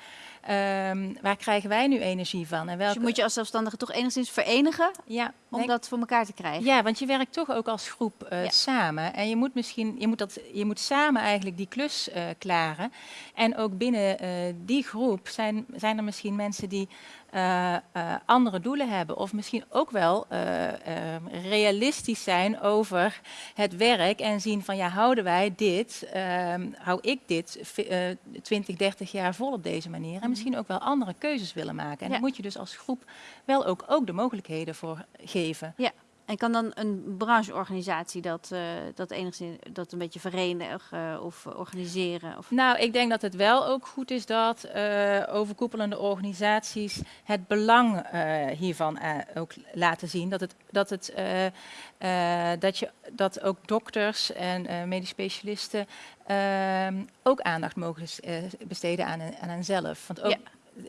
Speaker 6: ehm, waar krijgen wij nu energie van? En
Speaker 1: Dus
Speaker 6: welke,
Speaker 1: je moet je als zelfstandige toch enigszins verenigen
Speaker 6: ja,
Speaker 1: om
Speaker 6: denk-
Speaker 1: dat voor elkaar te krijgen.
Speaker 6: ja, want je werkt toch ook als groep eh,
Speaker 1: Ja.
Speaker 6: samen. En je moet misschien, je moet, dat, je moet samen eigenlijk die klus eh, klaren. En ook binnen eh, die groep zijn, zijn er misschien mensen die andere doelen hebben. Of misschien ook wel realistisch zijn over het werk. En zien van ja, houden wij dit, ehm, hou ik dit vi- eh, 20, 30 jaar vol op deze manier. En misschien ook wel andere keuzes willen maken. En
Speaker 1: Ja.
Speaker 6: daar moet je dus als groep wel ook, ook de mogelijkheden voor geven.
Speaker 1: En kan dan een brancheorganisatie dat, eh, dat enigszins dat een beetje verenigen of organiseren? Of...
Speaker 6: Nou, ik denk dat het wel ook goed is dat eh, overkoepelende organisaties het belang eh, hiervan ook laten zien. Dat, het, dat, het, dat, je, dat ook dokters en medisch specialisten ehm, ook aandacht mogen besteden aan, hen- aan henzelf. Want ook,
Speaker 1: Ja.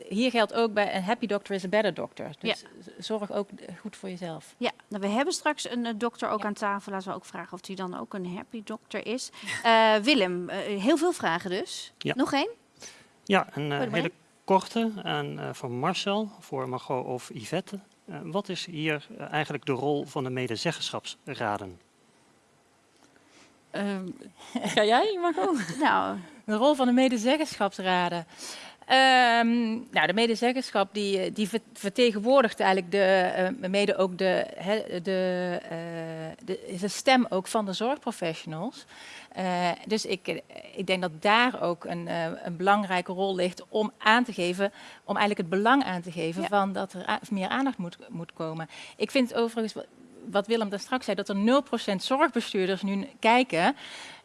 Speaker 6: Hier geldt ook bij een happy doctor is a better doctor. Dus zorg ook goed voor jezelf.
Speaker 1: Ja, nou, we hebben straks een eh, dokter ook
Speaker 6: Ja.
Speaker 1: aan tafel. Laten we ook vragen of hij dan ook een happy dokter is. Eh, Willem, eh, heel veel vragen dus.
Speaker 2: Ja.
Speaker 1: Nog één?
Speaker 2: Ja, een hele korte aan, eh, van Marcel voor Margot of Yvette. Eh, wat is hier eigenlijk de rol van de medezeggenschapsraden?
Speaker 5: Ehm, ga jij, Margot?
Speaker 1: Nou,
Speaker 6: De rol van de medezeggenschapsraden. Ehm, nou, de medezeggenschap die, eh, die ver- vertegenwoordigt eigenlijk de, eh, mede ook de, hè, de, eh, de, is de stem ook van de zorgprofessionals. Dus ik, ik denk dat daar ook een, een belangrijke rol ligt om aan te geven, om eigenlijk het belang aan te geven
Speaker 1: Ja.
Speaker 6: van dat er meer aandacht moet, moet komen. Ik vind overigens, wa- wat Willem daar straks zei, dat er 0% zorgbestuurders nu kijken,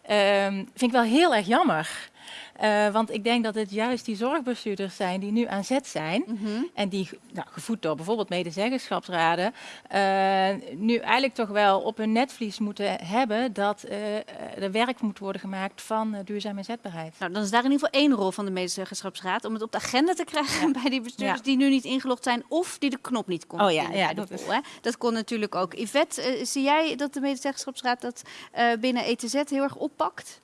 Speaker 6: ehm, vind ik wel heel erg jammer. Eh, want ik denk dat het juist die zorgbestuurders zijn die nu aan zet zijn.
Speaker 1: mhm.
Speaker 6: En die, nou, gevoed door bijvoorbeeld medezeggenschapsraden, eh, nu eigenlijk toch wel op hun netvlies moeten hebben dat eh, er werk moet worden gemaakt van duurzame inzetbaarheid.
Speaker 1: nou, dan is daar in ieder geval één rol van de medezeggenschapsraad. Om het op de agenda te krijgen bij die bestuurders die nu niet ingelogd zijn. Of die de knop niet konden
Speaker 6: Oh ja, ja, dat is-.
Speaker 1: Dat kon natuurlijk ook. Yvette, zie jij dat de medezeggenschapsraad dat binnen ETZ heel erg oppakt?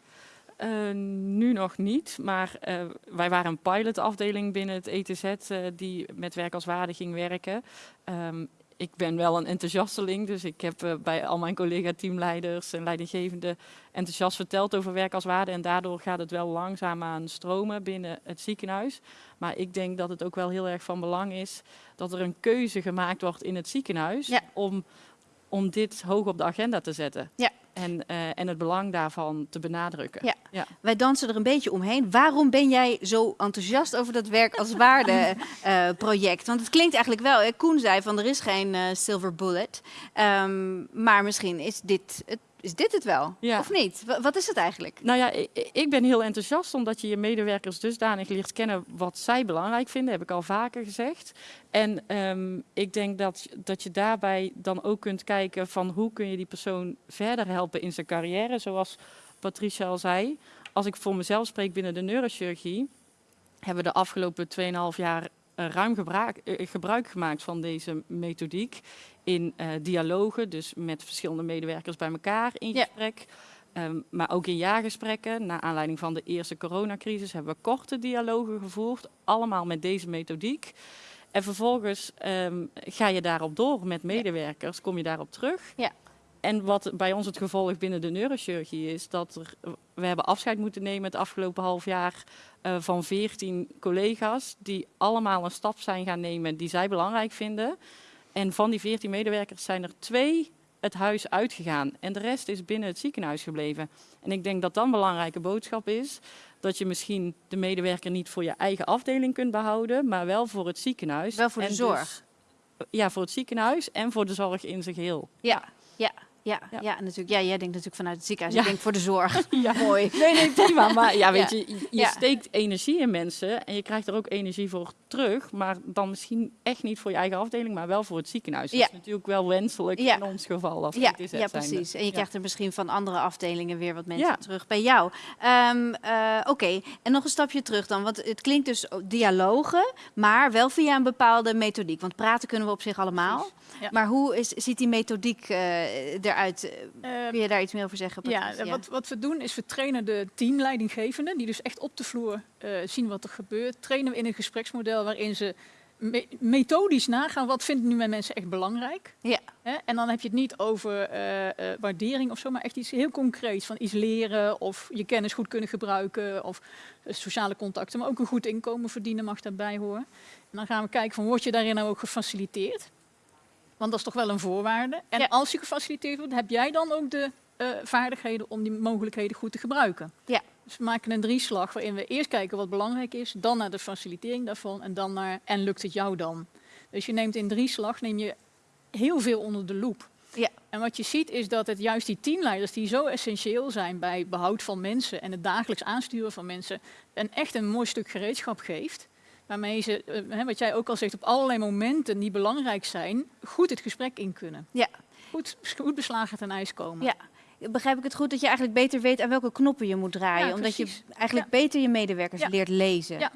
Speaker 5: Eh, nu nog niet, maar eh, wij waren een pilotafdeling binnen het ETZ eh, die met werk als waarde ging werken. Ehm, ik ben wel een enthousiasteling, dus ik heb bij al mijn collega-teamleiders en leidinggevenden enthousiast verteld over werk als waarde. En daardoor gaat het wel langzaam aan stromen binnen het ziekenhuis. Maar ik denk dat het ook wel heel erg van belang is dat er een keuze gemaakt wordt in het ziekenhuis
Speaker 1: Ja.
Speaker 5: om, om dit hoog op de agenda te zetten.
Speaker 1: Ja.
Speaker 5: En, eh, en het belang daarvan te benadrukken.
Speaker 1: Ja.
Speaker 5: Ja.
Speaker 1: Wij dansen er een beetje omheen. Waarom ben jij zo enthousiast over dat werk als waarde eh, project? Want het klinkt eigenlijk wel, hè, Koen zei van er is geen eh, silver bullet. Ehm, maar misschien is dit het, is dit het wel,
Speaker 5: Ja.
Speaker 1: of niet? Wa- wat is het eigenlijk?
Speaker 5: Nou ja, ik, ik ben heel enthousiast omdat je je medewerkers dusdanig leert kennen wat zij belangrijk vinden, heb ik al vaker gezegd. En ehm, ik denk dat, dat je daarbij dan ook kunt kijken van hoe kun je die persoon verder helpen in zijn carrière, zoals Patricia al zei. Als ik voor mezelf spreek binnen de neurochirurgie, hebben we de afgelopen 2,5 jaar ruim gebruik, eh, gebruik gemaakt van deze methodiek in eh, dialogen, dus met verschillende medewerkers bij elkaar in
Speaker 1: Ja.
Speaker 5: gesprek. Ehm, maar ook in jaargesprekken, naar aanleiding van de eerste coronacrisis, hebben we korte dialogen gevoerd, allemaal met deze methodiek. En vervolgens ehm, ga je daarop door met medewerkers, kom je daarop terug.
Speaker 1: Ja.
Speaker 5: En wat bij ons het gevolg binnen de neurochirurgie is, dat er, we hebben afscheid moeten nemen het afgelopen half jaar eh, van 14 collega's, die allemaal een stap zijn gaan nemen die zij belangrijk vinden. En van die 14 medewerkers zijn er twee het huis uitgegaan en de rest is binnen het ziekenhuis gebleven. En ik denk dat dan een belangrijke boodschap is dat je misschien de medewerker niet voor je eigen afdeling kunt behouden, maar wel voor het ziekenhuis.
Speaker 1: Wel voor de
Speaker 5: En
Speaker 1: zorg.
Speaker 5: dus- ja, voor het ziekenhuis en voor de zorg in zijn geheel.
Speaker 1: Ja, ja, ja, ja.
Speaker 5: Ja.
Speaker 1: natuurlijk. Ja, jij denkt natuurlijk vanuit het ziekenhuis.
Speaker 5: Ja.
Speaker 1: Ik denk voor de zorg.
Speaker 5: Ja.
Speaker 1: Mooi.
Speaker 5: Nee, nee, prima. Maar ja, weet je, je
Speaker 1: Ja.
Speaker 5: steekt energie in mensen en je krijgt er ook energie voor terug. Maar dan misschien echt niet voor je eigen afdeling, maar wel voor het ziekenhuis. Dat is natuurlijk wel wenselijk in ons geval. Als
Speaker 1: Ja, ja, precies. En je krijgt er misschien van andere afdelingen weer wat mensen terug bij jou. Ehm, eh, Oké, en nog een stapje terug dan. Want het klinkt dus dialogen, maar wel via een bepaalde methodiek. Want praten kunnen we op zich allemaal. Maar hoe is, ziet die methodiek eh, eruit?
Speaker 4: Eh,
Speaker 1: Kun je daar iets meer over zeggen?
Speaker 4: Ja? Wat, wat we doen is we trainen de teamleidinggevenden, die dus echt op de vloer eh, zien wat er gebeurt. Trainen we in een gespreksmodel waarin ze me- methodisch nagaan wat vinden nu mijn mensen echt belangrijk.
Speaker 1: Ja.
Speaker 4: Hè? En dan heb je het niet over eh, waardering of zo, maar echt iets heel concreets van iets leren of je kennis goed kunnen gebruiken of sociale contacten, maar ook een goed inkomen verdienen mag daarbij horen. En dan gaan we kijken van word je daarin nou ook gefaciliteerd? Want dat is toch wel een voorwaarde. En
Speaker 1: Ja.
Speaker 4: als je gefaciliteerd wordt, heb jij dan ook de eh, vaardigheden om die mogelijkheden goed te gebruiken.
Speaker 1: Ja.
Speaker 4: Dus we maken een drieslag waarin we eerst kijken wat belangrijk is, dan naar de facilitering daarvan en dan naar en lukt het jou dan. Dus je neemt in drieslag neem je heel veel onder de loep.
Speaker 1: Ja.
Speaker 4: En wat je ziet is dat het juist die teamleiders die zo essentieel zijn bij behoud van mensen en het dagelijks aansturen van mensen, een echt een mooi stuk gereedschap geeft. Waarmee ze, eh, hè, wat jij ook al zegt, op allerlei momenten die belangrijk zijn, goed het gesprek in kunnen.
Speaker 1: Ja.
Speaker 4: Goed, goed beslagen ten ijs komen.
Speaker 1: Ja. Begrijp ik het goed dat je eigenlijk beter weet aan welke knoppen je moet draaien?
Speaker 4: Ja,
Speaker 1: omdat je eigenlijk beter je medewerkers
Speaker 4: Ja.
Speaker 1: leert lezen.
Speaker 4: Ja.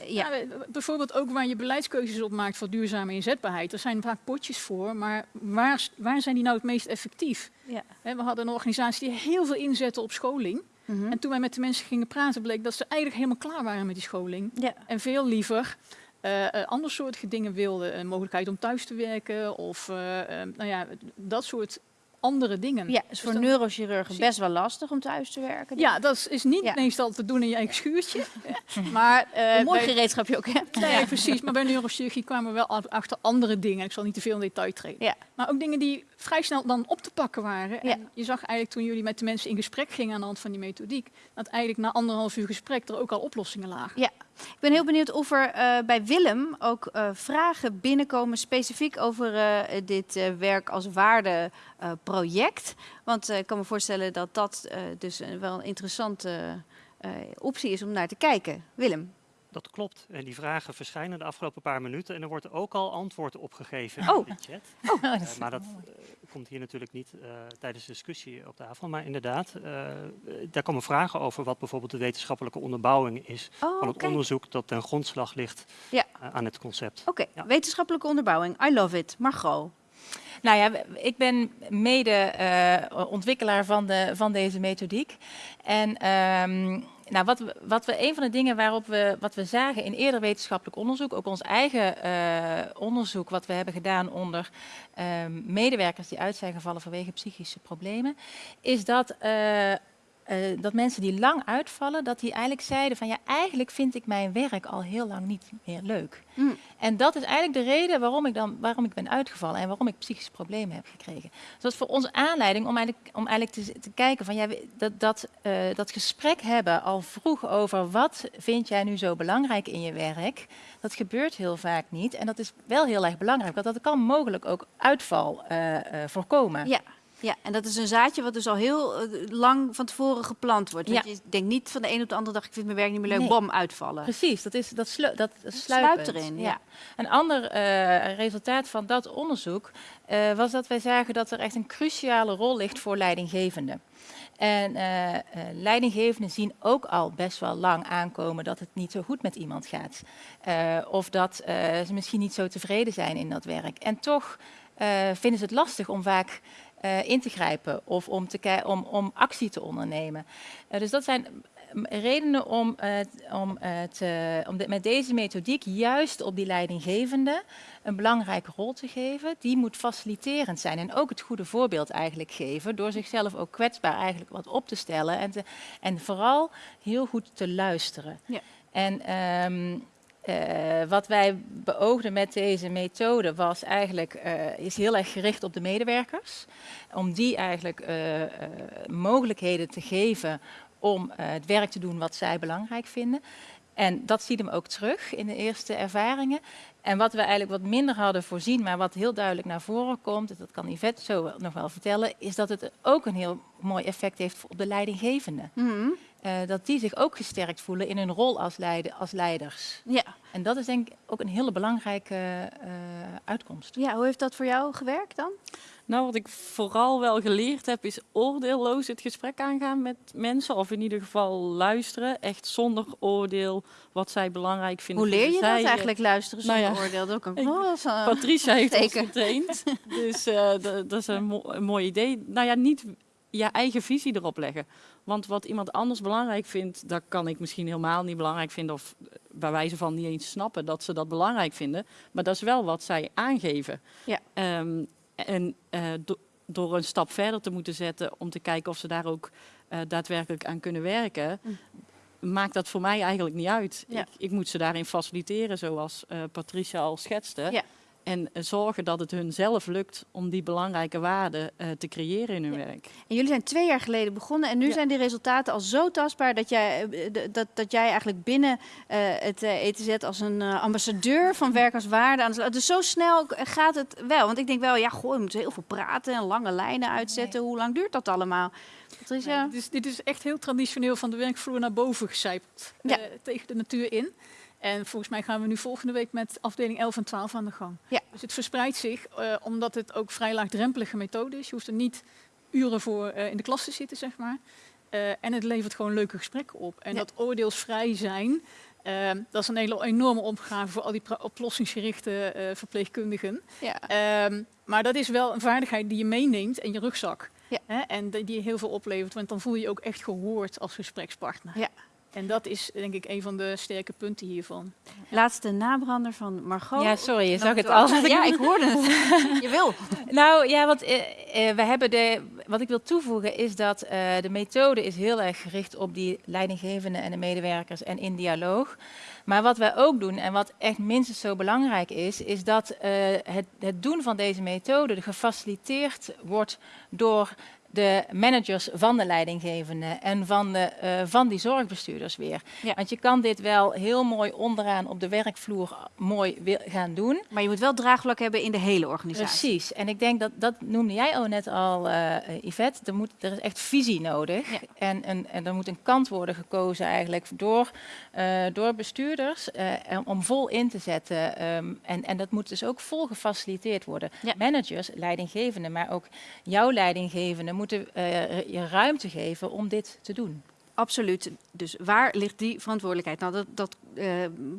Speaker 1: Eh, ja.
Speaker 4: Ja, b- bijvoorbeeld ook waar je beleidskeuzes op maakt voor duurzame inzetbaarheid. Er zijn vaak potjes voor, maar waar, waar zijn die nou het meest effectief?
Speaker 1: Ja.
Speaker 4: We hadden een organisatie die heel veel inzette op scholing.
Speaker 1: Mhm.
Speaker 4: En toen wij met de mensen gingen praten, bleek dat ze eigenlijk helemaal klaar waren met die scholing.
Speaker 1: ja.
Speaker 4: En veel liever eh eh, ander soortige dingen wilden. Een mogelijkheid om thuis te werken of eh, eh, nou ja, dat soort andere dingen.
Speaker 1: Ja, is voor
Speaker 4: dan-
Speaker 1: neurochirurgen
Speaker 4: Precies.
Speaker 1: best wel lastig om thuis te werken.
Speaker 4: Ja, dat is- niet
Speaker 1: Ja.
Speaker 4: meestal te doen in je eigen schuurtje. maar eh,
Speaker 1: Een mooi
Speaker 4: bij-
Speaker 1: gereedschap je ook hebt.
Speaker 4: Nee, precies. Maar bij neurochirurgie kwamen we wel achter andere dingen. Ik zal niet te veel in detail treden.
Speaker 1: Ja.
Speaker 4: Maar ook dingen die vrij snel dan op te pakken waren.
Speaker 1: Ja.
Speaker 4: En je zag eigenlijk toen jullie met de mensen in gesprek gingen aan de hand van die methodiek, dat eigenlijk na anderhalf uur gesprek er ook al oplossingen lagen.
Speaker 1: Ik ben heel benieuwd of er eh, bij Willem ook eh, vragen binnenkomen specifiek over eh, dit werk als waardeproject. Want ik kan me voorstellen dat dat dus een- wel een interessante optie is om naar te kijken. Willem.
Speaker 2: Dat klopt. En die vragen verschijnen de afgelopen paar minuten. En er wordt ook al antwoord op gegeven
Speaker 1: Oh.
Speaker 2: in de chat.
Speaker 6: Oh, dat
Speaker 2: Eh, maar dat eh, komt hier natuurlijk niet eh, tijdens de discussie op tafel. Maar inderdaad, daar komen vragen over wat bijvoorbeeld de wetenschappelijke onderbouwing is
Speaker 1: Oh,
Speaker 2: van het onderzoek dat ten grondslag ligt
Speaker 1: Ja.
Speaker 2: aan het concept.
Speaker 1: Oké,
Speaker 2: Ja.
Speaker 1: wetenschappelijke onderbouwing. I love it. Margot.
Speaker 6: Nou ja, ik ben mede eh, ontwikkelaar van, de, van deze methodiek. En ehm, nou, wat we, wat we, een van de dingen waarop we, wat we zagen in eerder wetenschappelijk onderzoek, ook ons eigen eh, onderzoek wat we hebben gedaan onder ehm, medewerkers die uit zijn gevallen vanwege psychische problemen, is dat eh, dat mensen die lang uitvallen, dat die eigenlijk zeiden van ja, eigenlijk vind ik mijn werk al heel lang niet meer leuk.
Speaker 1: Mm.
Speaker 6: En dat is eigenlijk de reden waarom ik dan waarom ik ben uitgevallen en waarom ik psychische problemen heb gekregen. Dus dat is voor ons aanleiding om eigenlijk, om eigenlijk te, te kijken van ja, dat, dat, eh, dat gesprek hebben al vroeg over wat vind jij nu zo belangrijk in je werk. Dat gebeurt heel vaak niet. En dat is wel heel erg belangrijk, want dat kan mogelijk ook uitval eh, voorkomen.
Speaker 1: Ja. Ja, en dat is een zaadje wat dus al heel eh, lang van tevoren geplant wordt. Want
Speaker 6: Ja.
Speaker 1: je denkt niet van de een op de andere dag, ik vind mijn werk niet meer leuk,
Speaker 6: Nee.
Speaker 1: bam, uitvallen.
Speaker 6: Precies, dat, is, dat, slu dat
Speaker 1: sluipt erin, ja.
Speaker 6: Een ander eh, resultaat van dat onderzoek eh, was dat wij zagen dat er echt een cruciale rol ligt voor leidinggevenden. En eh, leidinggevenden zien ook al best wel lang aankomen dat het niet zo goed met iemand gaat. Of dat ze misschien niet zo tevreden zijn in dat werk. En toch vinden ze het lastig om vaak eh, in te grijpen of om, te om, om actie te ondernemen. Eh, dus dat zijn mm, redenen om, eh, om, te- om de- met deze methodiek juist op die leidinggevende een belangrijke rol te geven. Die moet faciliterend zijn en ook het goede voorbeeld eigenlijk geven door zichzelf ook kwetsbaar eigenlijk wat op te stellen en, te, en vooral heel goed te luisteren.
Speaker 1: Ja.
Speaker 6: En ehm, eh, wat wij beoogden met deze methode was eigenlijk eh, is heel erg gericht op de medewerkers. Om die eigenlijk eh, mogelijkheden te geven om het werk te doen wat zij belangrijk vinden. En dat ziet hem ook terug in de eerste ervaringen. En wat we eigenlijk wat minder hadden voorzien, maar wat heel duidelijk naar voren komt, dat kan Yvette zo nog wel vertellen, is dat het ook een heel mooi effect heeft op de leidinggevende.
Speaker 1: Mhm.
Speaker 6: Eh, dat die zich ook gesterkt voelen in hun rol als, leide- als leiders.
Speaker 1: Ja.
Speaker 6: En dat is denk ik ook een hele belangrijke eh, uitkomst.
Speaker 1: ja, hoe heeft dat voor jou gewerkt dan?
Speaker 5: Nou, wat ik vooral wel geleerd heb, is oordeelloos het gesprek aangaan met mensen. Of in ieder geval luisteren, echt zonder oordeel, wat zij belangrijk vinden.
Speaker 1: Hoe leer je
Speaker 5: zij,
Speaker 1: dat
Speaker 5: eh,
Speaker 1: eigenlijk, luisteren
Speaker 5: nou
Speaker 1: zonder
Speaker 5: ja.
Speaker 1: oordeel? Dat kan
Speaker 5: Ik-
Speaker 1: dat is,
Speaker 5: Patricia heeft ons getraind. Dus eh, dat is een, mo- een mooi idee. Nou ja, niet je eigen visie erop leggen. Want wat iemand anders belangrijk vindt, dat kan ik misschien helemaal niet belangrijk vinden. Of eh, bij wijze van niet eens snappen dat ze dat belangrijk vinden. Maar dat is wel wat zij aangeven.
Speaker 1: Ja.
Speaker 5: Ehm, en eh, do- door een stap verder te moeten zetten om te kijken of ze daar ook eh, daadwerkelijk aan kunnen werken, maakt dat voor mij eigenlijk niet uit.
Speaker 1: Ja.
Speaker 5: Ik, ik moet ze daarin faciliteren, zoals Patricia al schetste.
Speaker 1: Ja.
Speaker 5: En eh, zorgen dat het hun zelf lukt om die belangrijke waarden eh, te creëren in hun werk.
Speaker 1: En jullie zijn twee jaar geleden begonnen en nu
Speaker 5: Ja.
Speaker 1: zijn die resultaten al zo tastbaar dat jij, eh, d- dat, dat jij eigenlijk binnen eh, het eh, ETZ als een eh, ambassadeur van werk als waarde aan de. Dus zo snel gaat het wel. Want ik denk wel, ja, goh, je moet heel veel praten en lange lijnen uitzetten. Hoe lang duurt dat allemaal? Patricia?
Speaker 4: Nee, dit, is, dit is echt heel traditioneel van de werkvloer naar boven gecijpeld.
Speaker 1: Ja.
Speaker 4: eh, tegen de natuur in. En volgens mij gaan we nu volgende week met afdeling 11 en 12 aan de gang.
Speaker 1: Ja.
Speaker 4: Dus het verspreidt zich, eh, omdat het ook vrij laagdrempelige methode is. Je hoeft er niet uren voor eh, in de klas te zitten, zeg maar. Eh, en het levert gewoon leuke gesprekken op. En
Speaker 1: Ja.
Speaker 4: dat oordeelsvrij zijn, dat is een hele enorme opgave voor al die oplossingsgerichte verpleegkundigen.
Speaker 1: Ja.
Speaker 4: Ehm, maar dat is wel een vaardigheid die je meeneemt in je rugzak.
Speaker 1: Ja.
Speaker 4: Hè? En die heel veel oplevert, want dan voel je je ook echt gehoord als gesprekspartner.
Speaker 1: Ja.
Speaker 4: En dat is denk ik een van de sterke punten hiervan.
Speaker 1: Laatste nabrander van Margot.
Speaker 6: Ja, sorry, je zag het al.
Speaker 1: Ja, ik hoorde het. Je wil.
Speaker 6: Nou ja, want eh, eh, we hebben de, wat ik wil toevoegen is dat eh, de methode is heel erg gericht op die leidinggevenden en de medewerkers en in dialoog. Maar wat wij ook doen en wat echt minstens zo belangrijk is, is dat eh, het, het doen van deze methode gefaciliteerd wordt door de managers van de leidinggevenden en van, de, eh, van die zorgbestuurders weer.
Speaker 1: Ja.
Speaker 6: Want je kan dit wel heel mooi onderaan op de werkvloer mooi gaan doen.
Speaker 1: Maar je moet wel draagvlak hebben in de hele organisatie.
Speaker 6: Precies. En ik denk dat, dat noemde jij ook net al, eh, Yvette. Er, moet, er is echt visie nodig.
Speaker 1: Ja.
Speaker 6: En, een, en er moet een kant worden gekozen eigenlijk door, eh, door bestuurders en om vol in te zetten. ehm, en, en dat moet dus ook vol gefaciliteerd worden.
Speaker 1: Ja.
Speaker 6: Managers, leidinggevenden, maar ook jouw leidinggevende moeten eh, je ruimte geven om dit te doen.
Speaker 1: Absoluut. Dus waar ligt die verantwoordelijkheid? Nou, dat, dat eh,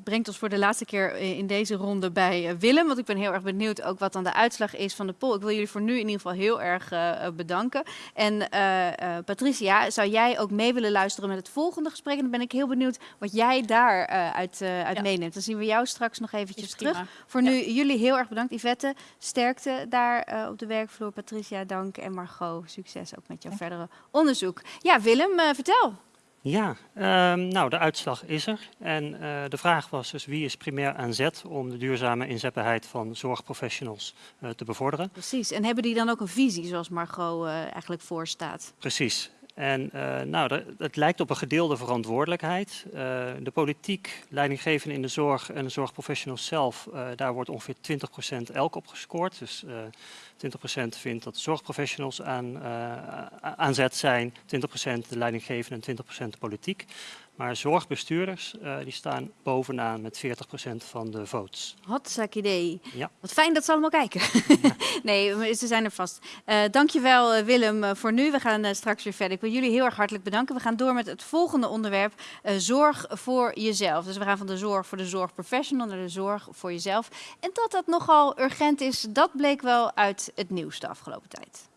Speaker 1: brengt ons voor de laatste keer in deze ronde bij eh, Willem. Want ik ben heel erg benieuwd ook wat dan de uitslag is van de poll. Ik wil jullie voor nu in ieder geval heel erg eh, bedanken. En eh, eh, Patricia, zou jij ook mee willen luisteren met het volgende gesprek? En dan ben ik heel benieuwd wat jij daar eh, uit, eh, uit
Speaker 6: Ja.
Speaker 1: meeneemt. Dan zien we jou straks nog eventjes terug.
Speaker 6: prima.
Speaker 1: Voor nu jullie heel erg bedankt. Yvette, sterkte daar eh, op de werkvloer. Patricia, dank. En Margot, succes ook met jouw verdere onderzoek. Ja, Willem, eh, vertel.
Speaker 2: Ja, ehm, nou de uitslag is er. En eh, de vraag was dus wie is primair aan zet om de duurzame inzetbaarheid van zorgprofessionals eh, te bevorderen.
Speaker 1: Precies. En hebben die dan ook een visie zoals Margot eh, eigenlijk voorstaat?
Speaker 2: Precies. En eh, nou, het lijkt op een gedeelde verantwoordelijkheid. Eh, de politiek, leidinggevenden in de zorg en de zorgprofessionals zelf, eh, daar wordt ongeveer 20% elk op gescoord. Dus eh 20% vindt dat zorgprofessionals aan, aan zet zijn, 20% de leidinggevenden en 20% de politiek. Maar zorgbestuurders uh, die staan bovenaan met 40% van de votes.
Speaker 1: Hotzak idee.
Speaker 2: Ja.
Speaker 1: Wat fijn dat ze allemaal kijken. nee, ze zijn er vast. Uh, dankjewel uh, Willem voor nu. We gaan uh, straks weer verder. Ik wil jullie heel erg hartelijk bedanken. We gaan door met het volgende onderwerp. Zorg voor jezelf. Dus we gaan van de zorg voor de zorgprofessional naar de zorg voor jezelf. En dat dat nogal urgent is, dat bleek wel uit het nieuws de afgelopen tijd.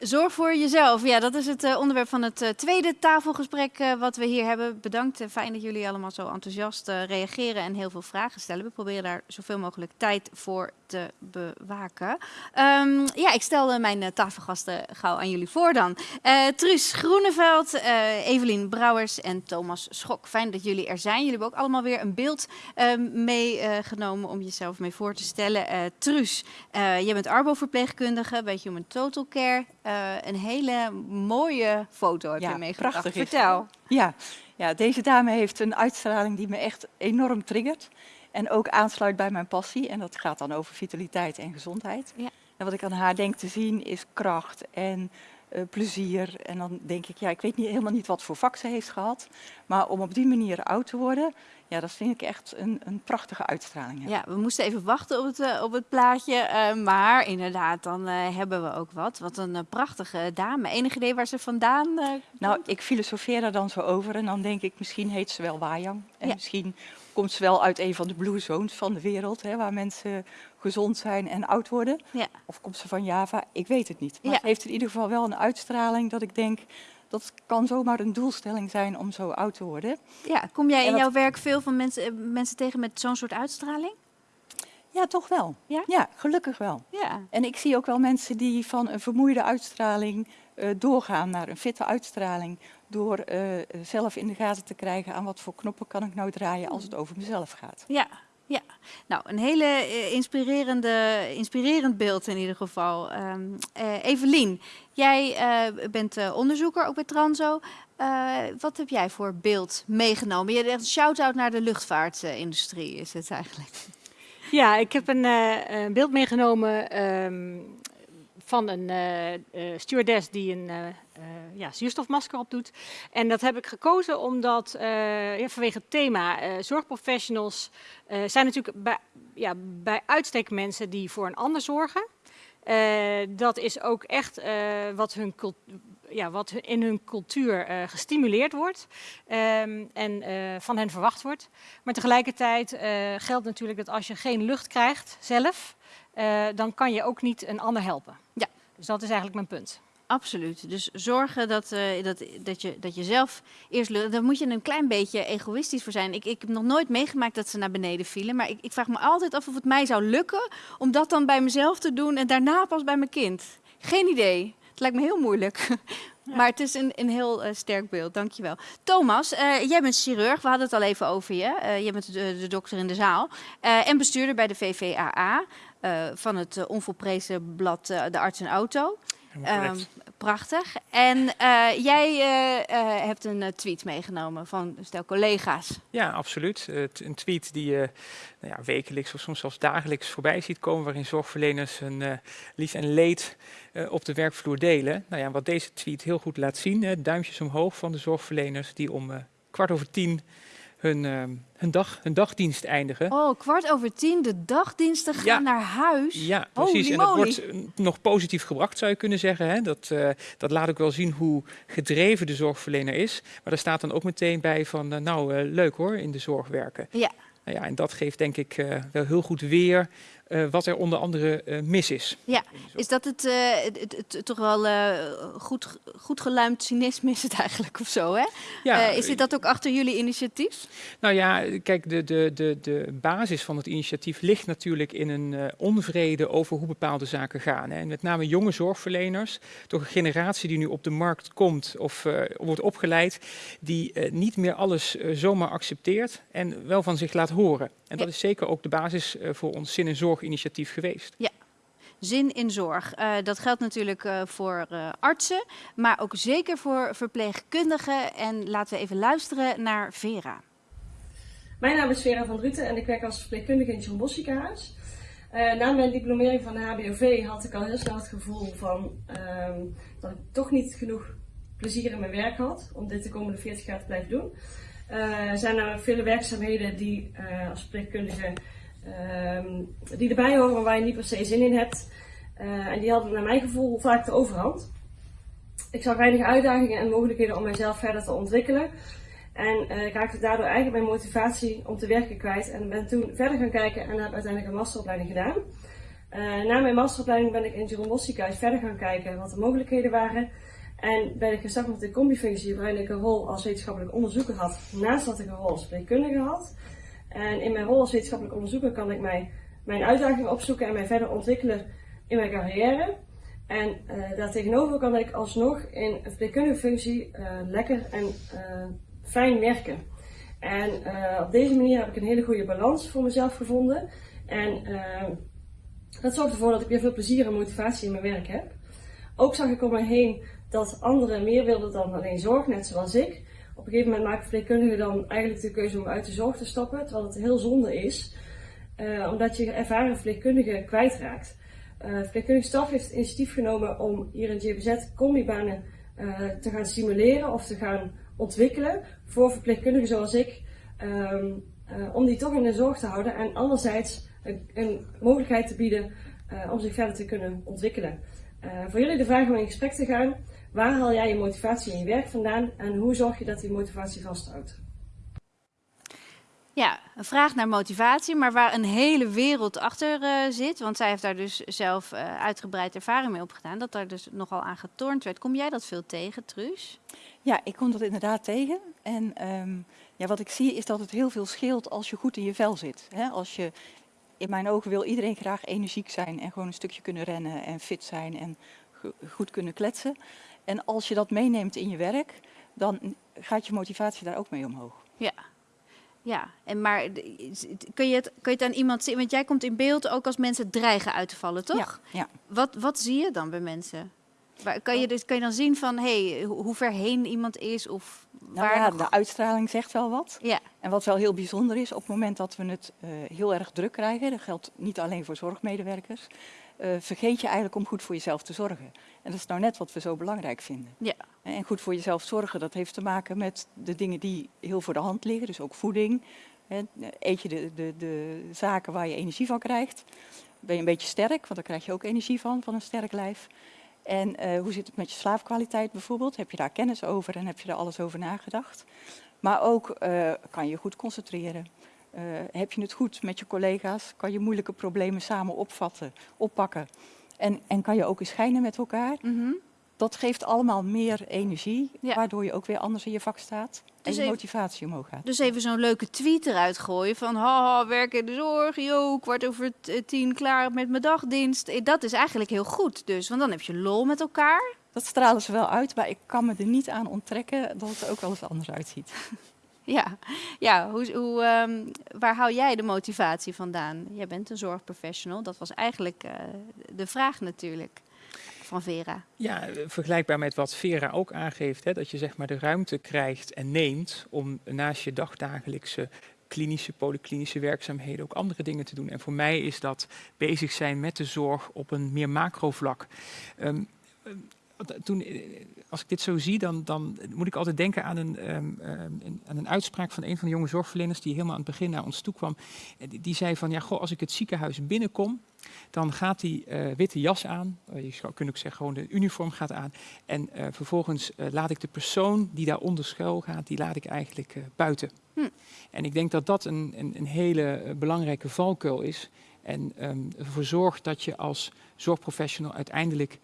Speaker 1: Zorg voor jezelf. Ja, dat is het uh, onderwerp van het uh, tweede tafelgesprek uh, wat we hier hebben. Bedankt. Fijn dat jullie allemaal zo enthousiast reageren en heel veel vragen stellen. We proberen daar zoveel mogelijk tijd voor te bewaken. Um, ja, ik stel mijn tafelgasten gauw aan jullie voor dan. Truus Groeneveld, Evelien Brouwers en Thomas Schok. Fijn dat jullie er zijn. Jullie hebben ook allemaal weer een beeld meegenomen om jezelf mee voor te stellen. Truus, jij bent arbo-verpleegkundige bij Human Total Care. Uh, een hele mooie foto heb
Speaker 8: ja,
Speaker 1: je meegebracht.
Speaker 8: Prachtig
Speaker 1: Vertel.
Speaker 8: Ja, ja, deze dame heeft een uitstraling die me echt enorm triggert. En ook aansluit bij mijn passie. En dat gaat dan over vitaliteit en gezondheid.
Speaker 1: Ja.
Speaker 8: En wat ik aan haar denk te zien is kracht en uh, plezier. En dan denk ik, ja, ik weet niet, helemaal niet wat voor vak ze heeft gehad. Maar om op die manier oud te worden, ja, dat vind ik echt een, een prachtige uitstraling.
Speaker 1: Ja, we moesten even wachten op het, uh, op het plaatje. Uh, maar inderdaad, dan hebben we ook wat. Wat een prachtige dame. Enig idee waar ze vandaan
Speaker 8: Nou, ik filosofeer er dan zo over. En dan denk ik, misschien heet ze wel Wajang. En
Speaker 1: Ja.
Speaker 8: misschien komt ze wel uit een van de blue zones van de wereld. Hè, waar mensen gezond zijn en oud worden.
Speaker 1: Ja.
Speaker 8: Of komt ze van Java? Ik weet het niet. Maar
Speaker 1: Ja.
Speaker 8: ze heeft in ieder geval wel een uitstraling dat ik denk... dat kan zomaar een doelstelling zijn om zo oud te worden.
Speaker 1: Ja, kom jij in jouw werk veel van mensen, eh, mensen tegen met zo'n soort uitstraling?
Speaker 8: Ja, toch wel.
Speaker 1: Ja?
Speaker 8: gelukkig wel.
Speaker 1: Ja.
Speaker 8: En ik zie ook wel mensen die van een vermoeide uitstraling doorgaan naar een fitte uitstraling. Door eh, zelf in de gaten te krijgen aan wat voor knoppen kan ik nou draaien als het over mezelf gaat.
Speaker 1: Ja, ja. Nou, een hele eh, inspirerende, inspirerend beeld in ieder geval. Ehm eh, Evelien, jij eh, bent eh, onderzoeker ook bij Transo. Eh, wat heb jij voor beeld meegenomen? Je echt een shout-out naar de luchtvaartindustrie is het eigenlijk.
Speaker 9: Ja, ik heb een eh, een beeld meegenomen ehm, van een eh, eh, stewardess die een eh, ja, zuurstofmasker opdoet. En dat heb ik gekozen omdat ja, vanwege het thema zorgprofessionals zijn natuurlijk bij, ja, bij uitstek mensen die voor een ander zorgen. Dat is ook echt wat, hun ja, wat in hun cultuur gestimuleerd wordt ehm, en van hen verwacht wordt. Maar tegelijkertijd geldt natuurlijk dat als je geen lucht krijgt zelf, eh, dan kan je ook niet een ander helpen.
Speaker 1: Ja.
Speaker 9: Dus dat is eigenlijk mijn punt.
Speaker 1: Absoluut. Dus zorgen dat, eh, dat, dat, je, dat je zelf eerst. Daar moet je een klein beetje egoïstisch voor zijn. Ik, ik heb nog nooit meegemaakt dat ze naar beneden vielen. Maar ik, ik vraag me altijd af of het mij zou lukken om dat dan bij mezelf te doen en daarna pas bij mijn kind. Geen idee. Het lijkt me heel moeilijk. Maar het is een, een heel eh, sterk beeld, dankjewel. Thomas, eh, jij bent chirurg, we hadden het al even over je. Eh jij bent de, de dokter in de zaal. En bestuurder bij de VVAA van het onvolprezen blad De Arts en Auto.
Speaker 10: Correct.
Speaker 1: Prachtig. En eh, jij eh, eh, hebt een tweet meegenomen van stel collega's.
Speaker 10: Ja, absoluut. Een tweet die je nou ja, wekelijks of soms zelfs dagelijks voorbij ziet komen, waarin zorgverleners hun lief en leed op de werkvloer delen. Nou ja, wat deze tweet heel goed laat zien, duimpjes omhoog van de zorgverleners die om kwart over tien hun, eh, hun, dag, hun dagdienst eindigen.
Speaker 1: Oh, kwart over tien, de dagdiensten gaan
Speaker 10: Ja.
Speaker 1: naar huis.
Speaker 10: Ja,
Speaker 1: Holy
Speaker 10: precies. En dat
Speaker 1: moly.
Speaker 10: wordt nog positief gebracht, zou je kunnen zeggen. Hè? Dat, eh, dat laat ook wel zien hoe gedreven de zorgverlener is. Maar daar staat dan ook meteen bij van, eh, nou, eh, leuk hoor, in de zorg werken.
Speaker 1: Ja.
Speaker 10: Nou ja, en dat geeft denk ik wel heel goed weer eh, wat er onder andere eh, mis is.
Speaker 1: Ja, is dat het, eh, het, het- het toch wel goed, goed geluimd cynisme is het eigenlijk of zo, hè?
Speaker 10: Ja,
Speaker 1: is dit dat ook achter jullie initiatief?
Speaker 10: Nou ja, kijk, de, de, de, de basis van het initiatief ligt natuurlijk in een onvrede over hoe bepaalde zaken gaan. Hè. En met name jonge zorgverleners, toch een generatie die nu op de markt komt of wordt opgeleid, die niet meer alles zomaar accepteert en wel van zich laat horen. En dat
Speaker 1: Ja.
Speaker 10: is zeker ook de basis eh, voor ons Zin en Zorg-initiatief geweest.
Speaker 1: Zin in zorg. Eh, dat geldt natuurlijk eh, voor eh, artsen, maar ook zeker voor verpleegkundigen. En laten we even luisteren naar Vera.
Speaker 11: Mijn naam is Vera van Druten en ik werk als verpleegkundige in het John Bosch ziekenhuis. Eh, na mijn diplomering van de HBOV had ik al heel snel het gevoel van, ehm, dat ik toch niet genoeg plezier in mijn werk had om dit de komende 40 jaar te blijven doen. Eh, er zijn namelijk vele werkzaamheden die eh, als verpleegkundige ehm, die erbij horen, waar je niet per se zin in hebt. Eh, en die hadden naar mijn gevoel vaak de overhand. Ik zag weinig uitdagingen en mogelijkheden om mijzelf verder te ontwikkelen. En eh, ik raakte daardoor eigenlijk mijn motivatie om te werken kwijt. En ben toen verder gaan kijken en heb uiteindelijk een masteropleiding gedaan. Eh, na mijn masteropleiding ben ik in Jeroen Bosch ziekenhuis verder gaan kijken wat de mogelijkheden waren. En met een combifunctie waarin ik een rol als wetenschappelijk onderzoeker had. Naast dat ik een rol als verpleegkundige had. En in mijn rol als wetenschappelijk onderzoeker kan ik mij, mijn uitdagingen opzoeken en mij verder ontwikkelen in mijn carrière. En eh daartegenover kan ik alsnog in een verpleegkundige functie eh, lekker en eh, fijn werken. En op deze manier heb ik een hele goede balans voor mezelf gevonden. En dat zorgt ervoor dat ik weer veel plezier en motivatie in mijn werk heb. Ook zag ik om me heen dat anderen meer wilden dan alleen zorg, net zoals ik. Op een gegeven moment maken verpleegkundigen dan eigenlijk de keuze om uit de zorg te stappen, terwijl het heel zonde is, eh, omdat je ervaren verpleegkundigen kwijtraakt. Eh verpleegkundige staf heeft het initiatief genomen om hier in GBZ combibanen eh, te gaan stimuleren of te gaan ontwikkelen voor verpleegkundigen zoals ik, ehm, eh, om die toch in de zorg te houden en anderzijds een, een mogelijkheid te bieden om zich verder te kunnen ontwikkelen. Voor jullie de vraag om in gesprek te gaan, waar haal jij je motivatie in je werk vandaan en hoe zorg je dat die motivatie vasthoudt?
Speaker 1: Ja, een vraag naar motivatie, maar waar een hele wereld achter eh, zit. Want zij heeft daar dus zelf eh, uitgebreid ervaring mee opgedaan. Dat daar dus nogal aan getornd werd. Kom jij dat veel tegen, Truus?
Speaker 8: Ja, ik kom dat inderdaad tegen. En ehm, ja, wat ik zie is dat het heel veel scheelt als je goed in je vel zit. Hè? Als je, in mijn ogen wil iedereen graag energiek zijn en gewoon een stukje kunnen rennen en fit zijn en go- goed kunnen kletsen. En als je dat meeneemt in je werk, dan gaat je motivatie daar ook mee omhoog.
Speaker 1: Ja. Ja, en maar kun je, het, kun je het aan iemand zien? Want jij komt in beeld ook als mensen dreigen uit te vallen, toch?
Speaker 8: Ja, ja.
Speaker 1: Wat, wat zie je dan bij mensen? Waar, kan, je dus, kan je dan zien van hey, hoe ver heen iemand is? Of
Speaker 8: Nou
Speaker 1: waar
Speaker 8: ja,
Speaker 1: nog-
Speaker 8: de uitstraling zegt wel wat.
Speaker 1: Ja.
Speaker 8: En wat wel heel bijzonder is, op het moment dat we het eh, heel erg druk krijgen, dat geldt niet alleen voor zorgmedewerkers, vergeet je eigenlijk om goed voor jezelf te zorgen. En dat is nou net wat we zo belangrijk vinden.
Speaker 1: Ja.
Speaker 8: En goed voor jezelf zorgen, dat heeft te maken met de dingen die heel voor de hand liggen, dus ook voeding. Eet je de, de, de zaken waar je energie van krijgt. Ben je een beetje sterk, want daar krijg je ook energie van, van een sterk lijf. En eh, hoe zit het met je slaapkwaliteit bijvoorbeeld? Heb je daar kennis over en heb je daar alles over nagedacht? Maar ook eh, kan je je goed concentreren. Eh, heb je het goed met je collega's? Kan je moeilijke problemen samen opvatten, oppakken? En, en kan je ook eens schijnen met elkaar?
Speaker 1: Mhm.
Speaker 8: dat geeft allemaal meer energie,
Speaker 1: Ja.
Speaker 8: waardoor je ook weer anders in je vak staat. En
Speaker 1: Dus
Speaker 8: je
Speaker 1: even-
Speaker 8: motivatie omhoog gaat.
Speaker 1: Dus even zo'n leuke tweet eruit gooien van haha, werk in de zorg, yo, kwart over eh, tien klaar met mijn dagdienst. Eh, Dat is eigenlijk heel goed dus, want dan heb je lol met elkaar.
Speaker 8: Dat stralen ze wel uit, maar ik kan me er niet aan onttrekken dat het er ook wel eens anders uitziet.
Speaker 1: Ja, ja hoe, hoe, ehm, waar hou jij de motivatie vandaan? Jij bent een zorgprofessional, dat was eigenlijk eh, de vraag natuurlijk van Vera.
Speaker 10: Ja, vergelijkbaar met wat Vera ook aangeeft, hè, dat je zeg maar de ruimte krijgt en neemt om naast je dagdagelijkse klinische, polyklinische werkzaamheden ook andere dingen te doen. En voor mij is dat bezig zijn met de zorg op een meer macrovlak. Ehm, ehm, toen, eh, als ik dit zo zie, dan, dan moet ik altijd denken aan een, ehm, ehm, een- aan een uitspraak van een van de jonge zorgverleners die helemaal aan het begin naar ons toe kwam. Eh, Die, die zei van, ja, goh, als ik het ziekenhuis binnenkom, dan gaat die eh, witte jas aan. Eh, je zou kunnen ook zeggen, gewoon de uniform gaat aan. En eh, vervolgens eh, laat ik de persoon die daaronder schuil gaat, die laat ik eigenlijk eh, buiten.
Speaker 1: Hm.
Speaker 10: En ik denk dat dat een, een, een hele eh, belangrijke valkuil is. En ehm, ervoor zorgt dat je als zorgprofessional uiteindelijk eh,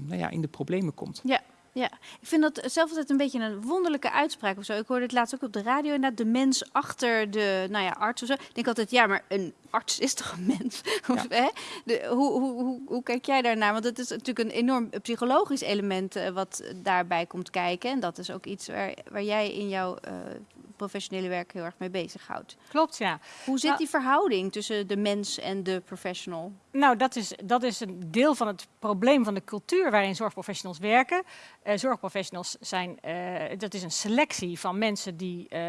Speaker 10: nou ja, in de problemen komt.
Speaker 1: Ja, ja. Ik vind dat zelf altijd een beetje een wonderlijke uitspraak of zo. Ik hoorde het laatst ook op de radio inderdaad, de mens achter de nou ja, arts of zo. Ik denk altijd, ja, maar een arts is toch een mens? Hè? De, hoe, hoe, hoe, hoe kijk jij daarnaar? Want het is natuurlijk een enorm psychologisch element eh, wat daarbij komt kijken. En dat is ook iets waar, waar jij in jouw eh, professionele werk heel erg mee bezighoudt.
Speaker 9: Klopt, ja.
Speaker 1: Hoe zit
Speaker 9: Nou-
Speaker 1: die verhouding tussen de mens en de professional?
Speaker 9: Nou, dat is, dat is een deel van het probleem van de cultuur waarin zorgprofessionals werken. Eh, zorgprofessionals zijn, eh, dat is een selectie van mensen die eh,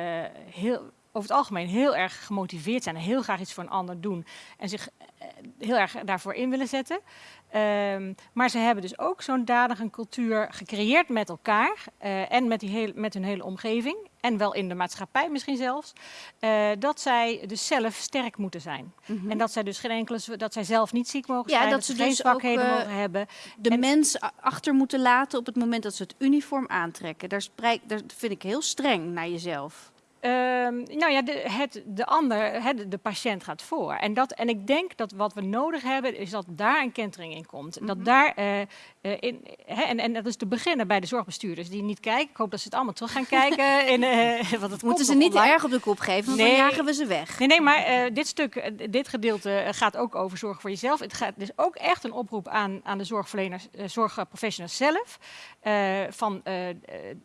Speaker 9: heel, over het algemeen heel erg gemotiveerd zijn en heel graag iets voor een ander doen en zich eh, heel erg daarvoor in willen zetten. Ehm, maar ze hebben dus ook zo'n dadige cultuur gecreëerd met elkaar eh, en met, die heel, met hun hele omgeving en wel in de maatschappij misschien zelfs, eh, dat zij dus zelf sterk moeten zijn. En dat zij dus geen enkele, dat zij zelf niet ziek mogen
Speaker 1: Ja,
Speaker 9: zijn,
Speaker 1: dat
Speaker 9: dat,
Speaker 1: ze
Speaker 9: geen
Speaker 1: dus
Speaker 9: zwakheden
Speaker 1: ook,
Speaker 9: mogen hebben.
Speaker 1: de
Speaker 9: En-
Speaker 1: mens achter moeten laten op het moment dat ze het uniform aantrekken. Daar, spreek, daar vind ik heel streng naar jezelf.
Speaker 9: Ehm, nou ja, de, het, de ander, de, patiënt gaat voor. En, dat, en ik denk dat wat we nodig hebben, is dat daar een kentering in komt.
Speaker 1: Mhm.
Speaker 9: Dat daar, eh, eh, in, hè, en, en dat is te beginnen bij de zorgbestuurders die niet kijken. Ik hoop dat ze het allemaal terug gaan kijken. in, eh, want het
Speaker 1: Moeten ze niet erg op de kop geven, want
Speaker 9: Nee.
Speaker 1: dan jagen we ze weg.
Speaker 9: Nee, nee, maar dit stuk, dit gedeelte gaat ook over zorg voor jezelf. Het gaat dus ook echt een oproep aan, aan de zorgverleners, zorgprofessionals zelf. van,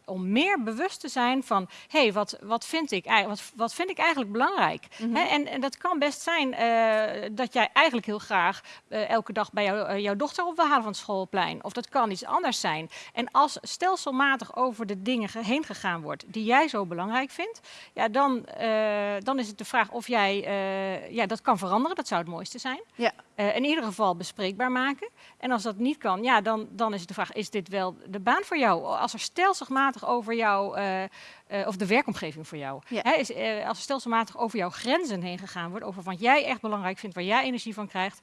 Speaker 9: om meer bewust te zijn van, hé, hey, wat, wat, vind ik, ei- wat, wat vind ik eigenlijk belangrijk?
Speaker 1: Mhm.
Speaker 9: En, en dat kan best zijn eh, dat jij eigenlijk heel graag eh, elke dag bij jou, eh, jouw dochter op wil halen van het schoolplein. Of dat kan iets anders zijn. En als stelselmatig over de dingen ge- heen gegaan wordt die jij zo belangrijk vindt, ja, dan, dan is het de vraag of jij ja, dat kan veranderen. Dat zou het mooiste zijn.
Speaker 1: Ja.
Speaker 9: Eh, in ieder geval bespreekbaar maken. En als dat niet kan, ja, dan, dan is de vraag: is dit wel de baan voor jou? Als er stelselmatig over jou, eh, eh, of de werkomgeving voor jou,
Speaker 1: Ja.
Speaker 9: hè, is, als er stelselmatig over jouw grenzen heen gegaan wordt, over wat jij echt belangrijk vindt, waar jij energie van krijgt,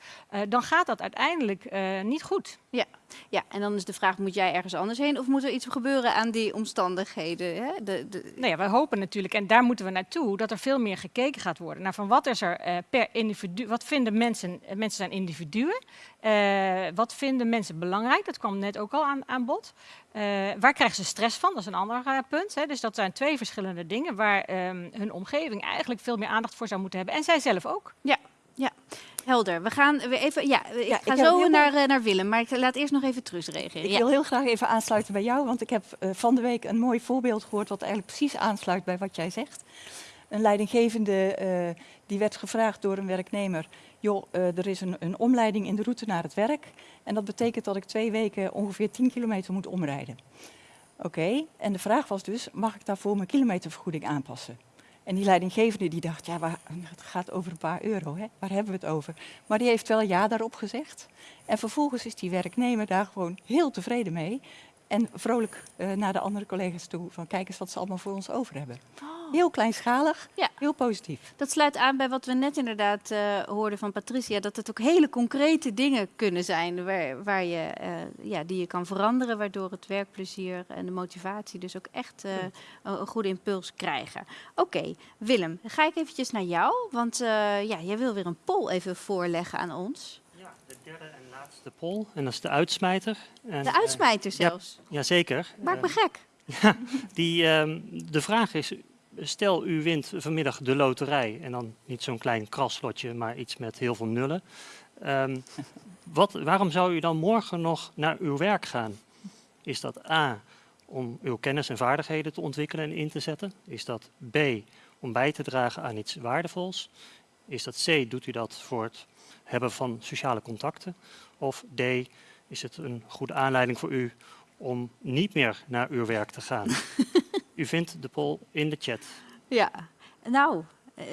Speaker 9: dan gaat dat uiteindelijk niet goed.
Speaker 1: Ja. Ja, en dan is de vraag, moet jij ergens anders heen of moet er iets gebeuren aan die omstandigheden? Hè? De, de,
Speaker 9: Nou ja, wij hopen natuurlijk, en daar moeten we naartoe, dat er veel meer gekeken gaat worden naar van wat is er eh, per individu, wat vinden mensen, eh, mensen zijn individuen, Eh, wat vinden mensen belangrijk, dat kwam net ook al aan, aan bod. Waar krijgen ze stress van, dat is een ander punt. Hè. Dus dat zijn twee verschillende dingen waar ehm, hun omgeving eigenlijk veel meer aandacht voor zou moeten hebben. En zij zelf ook.
Speaker 1: ja, ja, helder. We gaan weer even, ja, ik
Speaker 8: Ja,
Speaker 1: ga
Speaker 8: ik
Speaker 1: zo naar, eh, naar Willem, maar ik laat eerst nog even Truus reageren.
Speaker 8: Ik
Speaker 1: Ja.
Speaker 8: wil heel graag even aansluiten bij jou, want ik heb eh, van de week een mooi voorbeeld gehoord wat eigenlijk precies aansluit bij wat jij zegt. Een leidinggevende eh, die werd gevraagd door een werknemer, joh, er is een, een omleiding in de route naar het werk en dat betekent dat ik twee weken ongeveer 10 kilometer moet omrijden. Oké, en de vraag was dus, mag ik daarvoor mijn kilometervergoeding aanpassen? En die leidinggevende die dacht, ja, waar, het gaat over een paar euro, hè? waar hebben we het over? Maar die heeft wel ja daarop gezegd. En vervolgens is die werknemer daar gewoon heel tevreden mee. En vrolijk eh, naar de andere collega's toe van kijk eens wat ze allemaal voor ons over hebben. Heel kleinschalig,
Speaker 1: Ja.
Speaker 8: heel positief.
Speaker 1: Dat sluit aan bij wat we net inderdaad eh, hoorden van Patricia. Dat het ook hele concrete dingen kunnen zijn waar, waar je, eh, ja, die je kan veranderen. Waardoor het werkplezier en de motivatie dus ook echt eh, een, een goede impuls krijgen. Oké, Willem, dan ga ik eventjes naar jou. Want eh, ja, jij wil weer een poll even voorleggen aan ons.
Speaker 2: Ja, de derde en laatste de pol en dat is de uitsmijter. En,
Speaker 1: De
Speaker 2: eh,
Speaker 1: uitsmijter
Speaker 2: ja,
Speaker 1: zelfs.
Speaker 2: Jazeker.
Speaker 1: Maakt me
Speaker 2: Eh,
Speaker 1: gek.
Speaker 2: ja, die, ehm, de vraag is, stel u wint vanmiddag de loterij en dan niet zo'n klein kraslotje, maar iets met heel veel nullen. Ehm, wat, waarom zou u dan morgen nog naar uw werk gaan? Is dat A, om uw kennis en vaardigheden te ontwikkelen en in te zetten? Is dat B, om bij te dragen aan iets waardevols? Is dat C, doet u dat voor het hebben van sociale contacten? Of D, is het een goede aanleiding voor u om niet meer naar uw werk te gaan? u vindt de poll in de chat.
Speaker 1: Ja, nou, eh,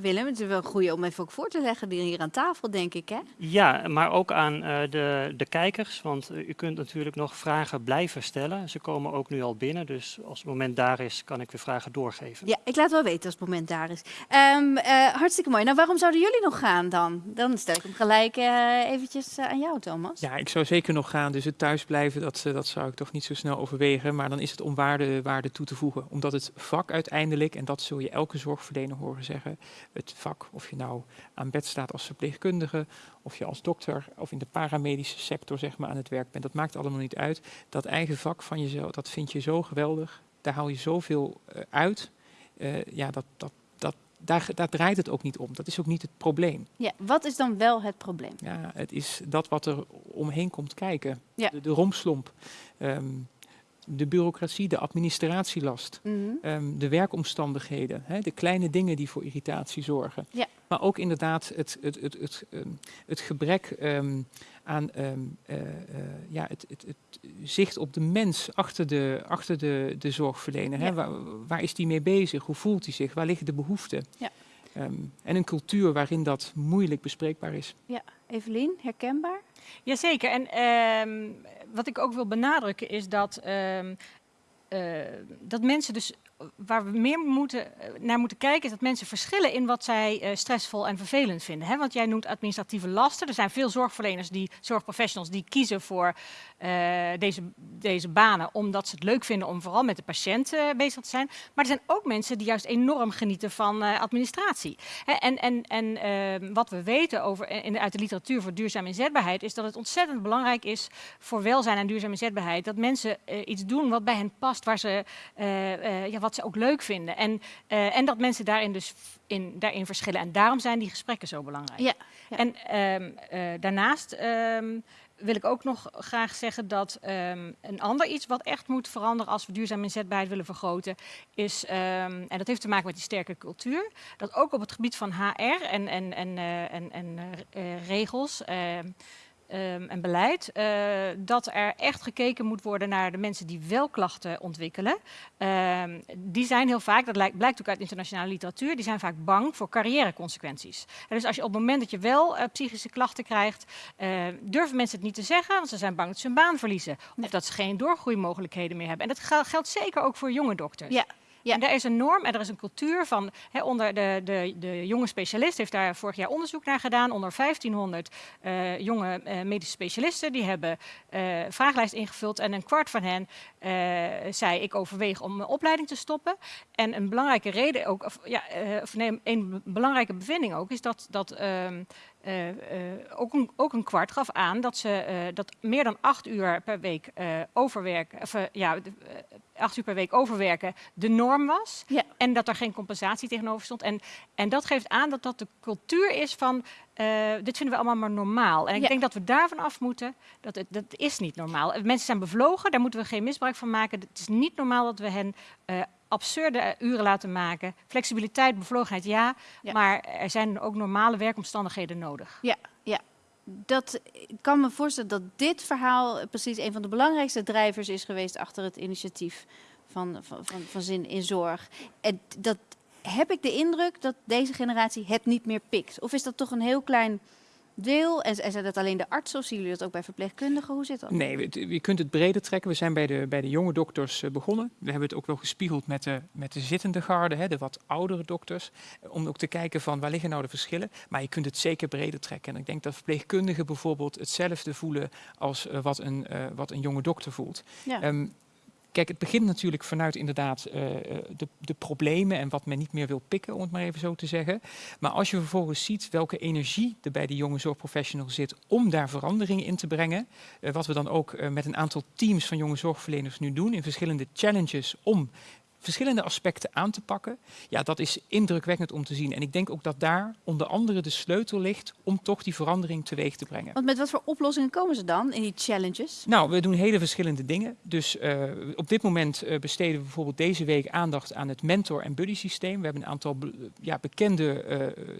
Speaker 1: Willem, het is wel een goede om even ook voor te leggen die hier aan tafel, denk ik, hè?
Speaker 2: Ja, maar ook aan eh, de, de kijkers, want eh, u kunt natuurlijk nog vragen blijven stellen. Ze komen ook nu al binnen, dus als het moment daar is, kan ik weer vragen doorgeven.
Speaker 1: Ja, ik laat wel weten als het moment daar is. Ehm, eh, hartstikke mooi. Nou, waarom zouden jullie nog gaan dan? Dan stel ik hem gelijk eventjes aan jou, Thomas.
Speaker 10: Ja, ik zou zeker nog gaan. Dus het thuisblijven, dat, dat zou ik toch niet zo snel overwegen. Maar dan is het om waarde, waarde toe te voegen. Omdat het vak uiteindelijk, en dat zul je elke zorgverlener horen zeggen, het vak, of je nou aan bed staat als verpleegkundige, of je als dokter of in de paramedische sector zeg maar, aan het werk bent, dat maakt allemaal niet uit. Dat eigen vak van jezelf, dat vind je zo geweldig. Daar haal je zoveel eh, uit. Eh, ja, dat, dat, dat, daar, daar draait het ook niet om. Dat is ook niet het probleem.
Speaker 1: Ja, wat is dan wel het probleem?
Speaker 10: Ja, het is dat wat er omheen komt kijken.
Speaker 1: Ja.
Speaker 10: De, de romslomp, ehm, de bureaucratie, de administratielast,
Speaker 1: Mhm.
Speaker 10: ehm, de werkomstandigheden, hè, de kleine dingen die voor irritatie zorgen.
Speaker 1: Ja.
Speaker 10: Maar ook inderdaad het, het, het, het, ehm, het gebrek ehm, aan eh, eh, ja, het, het, het zicht op de mens achter de, achter de, de zorgverlener. Hè? Waar, waar is die mee bezig? Hoe voelt hij zich? Waar liggen de behoeften?
Speaker 1: Ja.
Speaker 10: En een cultuur waarin dat moeilijk bespreekbaar is.
Speaker 1: Ja, Evelien, herkenbaar?
Speaker 9: Jazeker. En ehm, wat ik ook wil benadrukken is dat, ehm, eh, dat mensen dus waar we meer moeten, eh, naar moeten kijken is dat mensen verschillen in wat zij eh, stressvol en vervelend vinden. Hè? Want jij noemt administratieve lasten. Er zijn veel zorgverleners, die, zorgprofessionals, die kiezen voor eh, deze, deze banen omdat ze het leuk vinden om vooral met de patiënt bezig te zijn. Maar er zijn ook mensen die juist enorm genieten van administratie. Hè, en en, en ehm, wat we weten over, in uit de literatuur voor duurzame inzetbaarheid is dat het ontzettend belangrijk is voor welzijn en duurzame inzetbaarheid dat mensen iets doen wat bij hen past, waar ze, ja, wat ze ook leuk vinden. En, eh, en dat mensen daarin dus in, daarin verschillen. En daarom zijn die gesprekken zo belangrijk.
Speaker 1: Ja, ja.
Speaker 9: En ehm, eh, daarnaast ehm, wil ik ook nog graag zeggen dat ehm, een ander iets wat echt moet veranderen als we duurzame inzetbaarheid willen vergroten, is, en dat heeft te maken met die sterke cultuur, dat ook op het gebied van HR en, en, en, eh, en, en regels ehm, en beleid, eh, dat er echt gekeken moet worden naar de mensen die wel klachten ontwikkelen. Ehm, die zijn heel vaak, dat lijkt, blijkt ook uit internationale literatuur, die zijn vaak bang voor carrièreconsequenties. En dus als je op het moment dat je wel eh, psychische klachten krijgt, eh, durven mensen het niet te zeggen, want ze zijn bang dat ze hun baan verliezen. Of dat ze geen doorgroeimogelijkheden meer hebben. En dat gel- geldt zeker ook voor jonge dokters.
Speaker 1: Ja. Ja.
Speaker 9: En er is een norm en er is een cultuur van, onder de, de, de jonge specialist heeft daar vorig jaar onderzoek naar gedaan. Onder 1500 eh, jonge eh, medische specialisten, die hebben eh vragenlijst ingevuld en een kwart van hen zei ik overweeg om mijn opleiding te stoppen. En een belangrijke reden ook, of, ja, of nee, een belangrijke bevinding ook, is dat, dat eh, eh, ook, een, ook een kwart gaf aan dat ze eh, dat meer dan acht uur per week overwerken, of ja, de- acht uur per week overwerken de norm was.
Speaker 1: Ja.
Speaker 9: En dat er geen compensatie tegenover stond. En, en dat geeft aan dat dat de cultuur is van dit vinden we allemaal maar normaal. En ik
Speaker 1: Ja.
Speaker 9: denk dat we daarvan af moeten. Dat, het, dat is niet normaal. Mensen zijn bevlogen, daar moeten we geen misbruik van maken. Het is niet normaal dat we hen eh, absurde uren laten maken. Flexibiliteit, bevlogenheid, ja,
Speaker 1: Ja.
Speaker 9: Maar er zijn ook normale werkomstandigheden nodig.
Speaker 1: Ja, ja. Dat, ik kan me voorstellen dat dit verhaal precies een van de belangrijkste drijvers is geweest achter het initiatief van, van, van, van Zin in Zorg. En dat heb ik de indruk dat deze generatie het niet meer pikt. Of is dat toch een heel klein deel? En, zijn dat alleen de artsen of zien jullie dat ook bij verpleegkundigen? Hoe zit dat?
Speaker 10: Nee, je kunt het breder trekken. We zijn bij de, bij de jonge dokters eh, begonnen. We hebben het ook wel gespiegeld met de, met de zittende garde, hè, de wat oudere dokters. eh, Om ook te kijken van waar liggen nou de verschillen. Maar je kunt het zeker breder trekken. En ik denk dat verpleegkundigen bijvoorbeeld hetzelfde voelen als eh, wat, een, wat een jonge dokter voelt.
Speaker 1: Ja.
Speaker 10: Ehm, kijk, het begint natuurlijk vanuit inderdaad eh, de, de problemen en wat men niet meer wil pikken, om het maar even zo te zeggen. Maar als je vervolgens ziet welke energie er bij die jonge zorgprofessional zit om daar verandering in te brengen, eh, wat we dan ook eh, met een aantal teams van jonge zorgverleners nu doen in verschillende challenges om verschillende aspecten aan te pakken. Ja, dat is indrukwekkend om te zien. En ik denk ook dat daar onder andere de sleutel ligt om toch die verandering teweeg te brengen.
Speaker 1: Want met wat voor oplossingen komen ze dan in die challenges?
Speaker 10: Nou, we doen hele verschillende dingen. Dus uh, op dit moment uh, besteden we bijvoorbeeld deze week aandacht aan het mentor- en buddy-systeem. We hebben een aantal be ja, bekende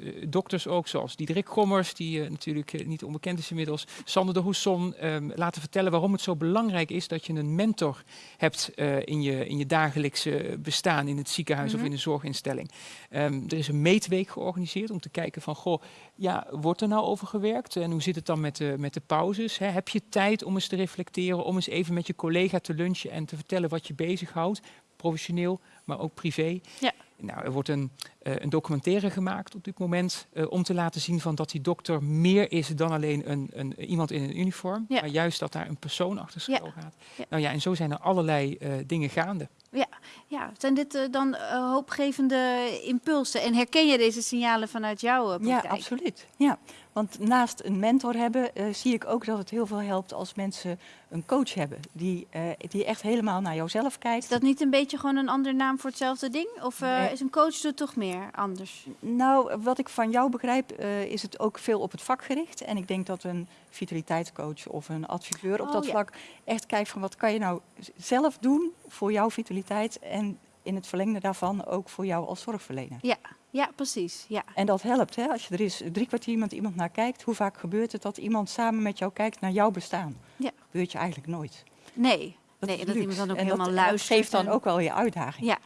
Speaker 10: uh, dokters ook, zoals Diederik Gommers, die natuurlijk niet onbekend is inmiddels. Sander de Hoesson, um, laten vertellen waarom het zo belangrijk is dat je een mentor hebt in, je, in je dagelijkse bestaan in het ziekenhuis of
Speaker 1: Mhm.
Speaker 10: in een zorginstelling. Ehm, er is een meetweek georganiseerd om te kijken van, goh, ja, wordt er nou over gewerkt? En hoe zit het dan met de, met de pauzes? Hè? Heb je tijd om eens te reflecteren, om eens even met je collega te lunchen en te vertellen wat je bezighoudt? Professioneel, maar ook privé.
Speaker 1: Ja.
Speaker 10: Nou, er wordt een, uh, een documentaire gemaakt op dit moment uh, om te laten zien van dat die dokter meer is dan alleen een, een, iemand in een uniform,
Speaker 1: Ja.
Speaker 10: maar juist dat daar een persoon achter schuil
Speaker 1: Ja.
Speaker 10: gaat.
Speaker 1: Ja.
Speaker 10: Nou ja, en zo zijn er allerlei uh, dingen gaande.
Speaker 1: Ja, ja. zijn dit eh, dan eh, hoopgevende impulsen? En herken je deze signalen vanuit jouw eh,
Speaker 8: Ja,
Speaker 1: praktijk?
Speaker 8: absoluut. Ja. Want naast een mentor hebben, eh, zie ik ook dat het heel veel helpt als mensen een coach hebben. Die, eh, die echt helemaal naar jouzelf kijkt.
Speaker 1: Is dat niet een beetje gewoon een andere naam voor hetzelfde ding? Of eh, is een coach er toch meer anders?
Speaker 8: Nou, wat ik van jou begrijp, is het ook veel op het vak gericht. En ik denk dat een vitaliteitscoach of een adviseur op
Speaker 1: Oh,
Speaker 8: dat
Speaker 1: ja.
Speaker 8: vlak echt kijkt van wat kan je nou zelf doen voor jouw vitaliteit. En in het verlengde daarvan ook voor jou als zorgverlener.
Speaker 1: Ja, ja precies. Ja.
Speaker 8: En dat helpt, hè? als je er is drie kwartier met iemand naar kijkt. Hoe vaak gebeurt het dat iemand samen met jou kijkt naar jouw bestaan?
Speaker 1: Ja.
Speaker 8: Dat gebeurt je eigenlijk nooit.
Speaker 1: Nee,
Speaker 8: Dat
Speaker 1: nee dat iemand dan ook
Speaker 8: en
Speaker 1: helemaal
Speaker 8: dat,
Speaker 1: luistert.
Speaker 8: Dat geeft dan
Speaker 1: en-
Speaker 8: ook wel je uitdaging.
Speaker 1: Ja,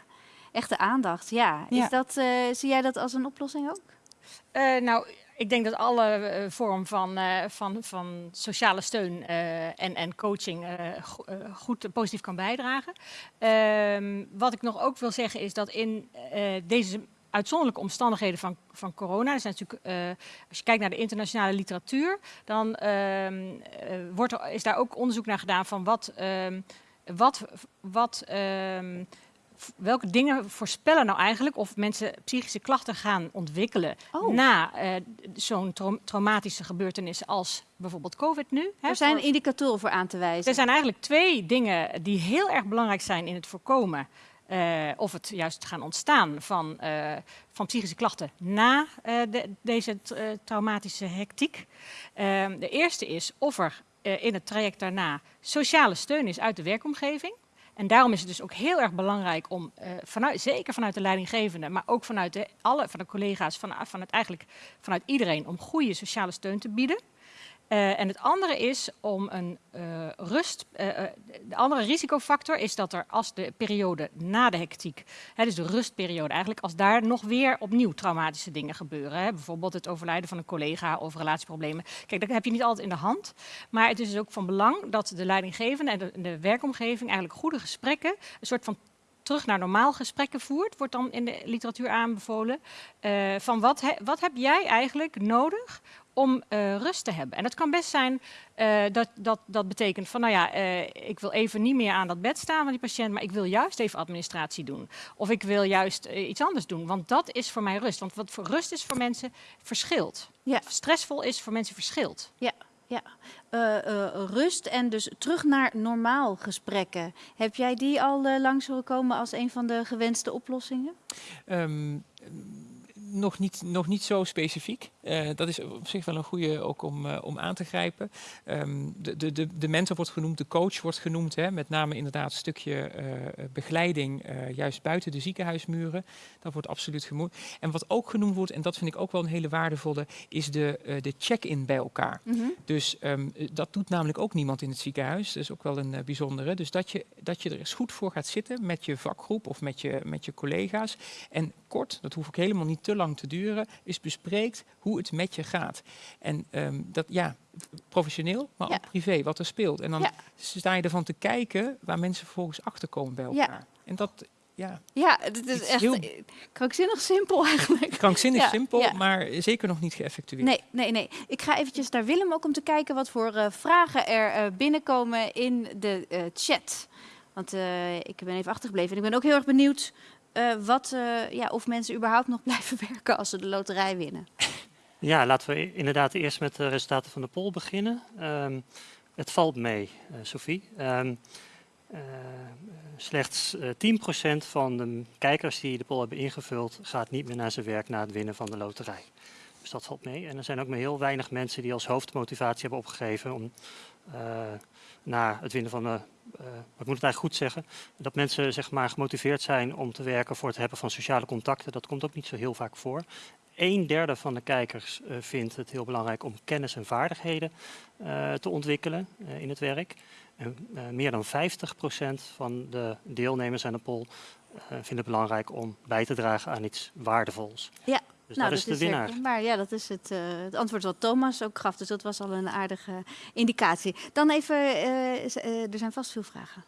Speaker 1: echte aandacht. Ja.
Speaker 8: Ja.
Speaker 1: Is dat, eh, zie jij dat als een oplossing ook?
Speaker 9: Eh, nou, ik denk dat alle eh, vorm van, eh, van, van sociale steun eh, en, en coaching go- goed positief kan bijdragen. Ehm, wat ik nog ook wil zeggen is dat in deze uitzonderlijke omstandigheden van, van corona, er zijn natuurlijk, als je kijkt naar de internationale literatuur, dan ehm, eh, wordt er, is daar ook onderzoek naar gedaan van wat, ehm, wat, wat welke dingen voorspellen nou eigenlijk of mensen psychische klachten gaan ontwikkelen
Speaker 1: Oh.
Speaker 9: na eh, zo'n trau- traumatische gebeurtenis als bijvoorbeeld COVID nu? hè,
Speaker 1: Er zijn
Speaker 9: voor-
Speaker 1: indicatoren voor aan te wijzen.
Speaker 9: er zijn eigenlijk twee dingen die heel erg belangrijk zijn in het voorkomen. eh, of het juist gaan ontstaan van, eh, van psychische klachten na de- deze traumatische hectiek. Ehm, de eerste is of er in het traject daarna sociale steun is uit de werkomgeving. En daarom is het dus ook heel erg belangrijk om, eh, vanuit, zeker vanuit de leidinggevende, maar ook vanuit de, alle van de collega's, van, van het, eigenlijk vanuit iedereen, om goede sociale steun te bieden. Eh, en het andere is om een eh, rust. eh, de andere risicofactor is dat er als de periode na de hectiek, hè, dus de rustperiode eigenlijk, als daar nog weer opnieuw traumatische dingen gebeuren. Hè, bijvoorbeeld het overlijden van een collega of relatieproblemen. Kijk, dat heb je niet altijd in de hand. Maar het is dus ook van belang dat de leidinggevende en de, werkomgeving eigenlijk goede gesprekken, een soort van terug naar normaal gesprekken voert, wordt dan in de literatuur aanbevolen. van wat, wat heb jij eigenlijk nodig om eh, rust te hebben? En het kan best zijn eh, dat, dat dat betekent van, nou ja, eh, ik wil even niet meer aan dat bed staan van die patiënt, maar ik wil juist even administratie doen. Of ik wil juist iets anders doen, want dat is voor mij rust. Want wat voor rust is voor mensen verschilt.
Speaker 1: Ja.
Speaker 9: Stressvol is voor mensen verschilt.
Speaker 1: Ja, ja. Eh, eh, rust en dus terug naar normaal gesprekken. Heb jij die al langs horen komen als een van de gewenste oplossingen?
Speaker 10: Ehm, nog, niet, nog niet zo specifiek. Eh, dat is op zich wel een goede ook om, eh, om aan te grijpen. Ehm, de, de, de, de mentor wordt genoemd, de coach wordt genoemd. Hè, met name inderdaad een stukje eh, begeleiding, juist buiten de ziekenhuismuren. Dat wordt absoluut genoemd. En wat ook genoemd wordt, en dat vind ik ook wel een hele waardevolle, is de, de check-in bij elkaar. Dus ehm, eh, dat doet namelijk ook niemand in het ziekenhuis. Dat is ook wel een bijzondere. Dus dat je, dat je er eens goed voor gaat zitten met je vakgroep of met je, met je collega's. En kort, dat hoeft ook helemaal niet te lang te duren, is bespreekt hoe het met je gaat. En ehm, dat ja, professioneel, maar
Speaker 1: Ja.
Speaker 10: ook privé, wat er speelt. En dan
Speaker 1: Ja.
Speaker 10: sta je ervan te kijken waar mensen vervolgens achterkomen bij
Speaker 1: Ja.
Speaker 10: elkaar. En dat, ja,
Speaker 1: Ja, het is echt
Speaker 10: heel-
Speaker 1: krankzinnig simpel eigenlijk.
Speaker 10: krankzinnig
Speaker 1: Ja,
Speaker 10: simpel,
Speaker 1: ja.
Speaker 10: maar zeker nog niet geëffectueerd.
Speaker 1: Nee, nee, nee. Ik ga eventjes naar Willem ook om te kijken wat voor eh, vragen er eh, binnenkomen in de eh, chat. Want ik ben even achtergebleven. En ik ben ook heel erg benieuwd eh, wat, eh, ja, of mensen überhaupt nog blijven werken als ze de loterij winnen.
Speaker 2: Ja, laten we inderdaad eerst met de resultaten van de poll beginnen. Ehm, het valt mee, eh Sophie. Ehm, eh, slechts eh 10% van de kijkers die de poll hebben ingevuld gaat niet meer naar zijn werk na het winnen van de loterij. Dus dat valt mee. En er zijn ook maar heel weinig mensen die als hoofdmotivatie hebben opgegeven om na het winnen van eh, maar ik moet het eigenlijk goed zeggen. Dat mensen zeg maar, gemotiveerd zijn om te werken voor het hebben van sociale contacten. Dat komt ook niet zo heel vaak voor. Een derde van de kijkers eh, vindt het heel belangrijk om kennis en vaardigheden te ontwikkelen in het werk. En meer dan 50% van de deelnemers aan de poll vinden het belangrijk om bij te dragen aan iets waardevols.
Speaker 1: Ja,
Speaker 2: Dus
Speaker 1: nou,
Speaker 2: dat is de winnaar.
Speaker 1: zeker. Maar ja, dat is het, eh, het antwoord wat Thomas ook gaf. Dus dat was al een aardige indicatie. Dan even, eh, eh, er zijn vast veel vragen.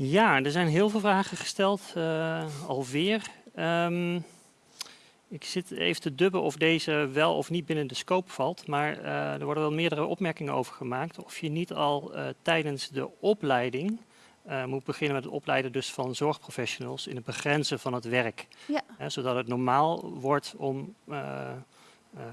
Speaker 2: Ja, er zijn heel veel vragen gesteld, eh, alweer. Ehm, ik zit even te dubben of deze wel of niet binnen de scope valt, maar eh, er worden wel meerdere opmerkingen over gemaakt. Of je niet al eh, tijdens de opleiding eh, moet beginnen met het opleiden dus van zorgprofessionals in het begrenzen van het werk.
Speaker 1: Ja.
Speaker 2: Hè, zodat het normaal wordt om, eh,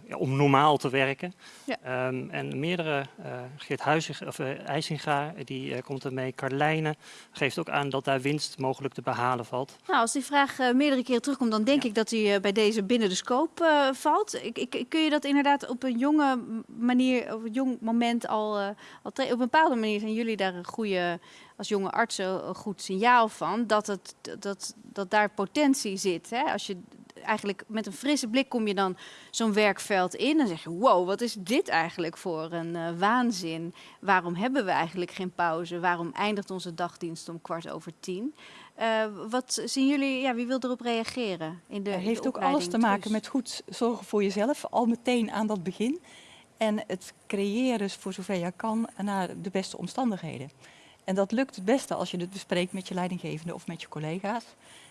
Speaker 2: ja, om normaal te werken.
Speaker 1: Ja.
Speaker 2: Ehm, en meerdere, eh Geert Huizing, of eh, IJsinga, die eh, komt ermee. Carlijne geeft ook aan dat daar winst mogelijk te behalen valt.
Speaker 1: Nou, als die vraag eh, meerdere keren terugkomt, dan denk ik dat die eh, bij deze binnen de scope eh, valt. Ik, ik, kun je dat inderdaad op een jonge manier, op een jong moment al, eh, al op een bepaalde manier zijn jullie daar een goede, als jonge artsen, een goed signaal van, dat, het, dat, dat daar potentie zit. Hè? Als je eigenlijk met een frisse blik kom je dan zo'n werkveld in en zeg je, wow, wat is dit eigenlijk voor een eh, waanzin? Waarom hebben we eigenlijk geen pauze? Waarom eindigt onze dagdienst om kwart over tien? Eh, wat zien jullie, ja, wie wil erop reageren? In de,
Speaker 8: Het
Speaker 1: de
Speaker 8: heeft ook alles te maken met goed zorgen voor jezelf, al meteen aan dat begin. En het creëren, voor zover je kan, naar de beste omstandigheden. En dat lukt het beste als je het bespreekt met je leidinggevende of met je collega's.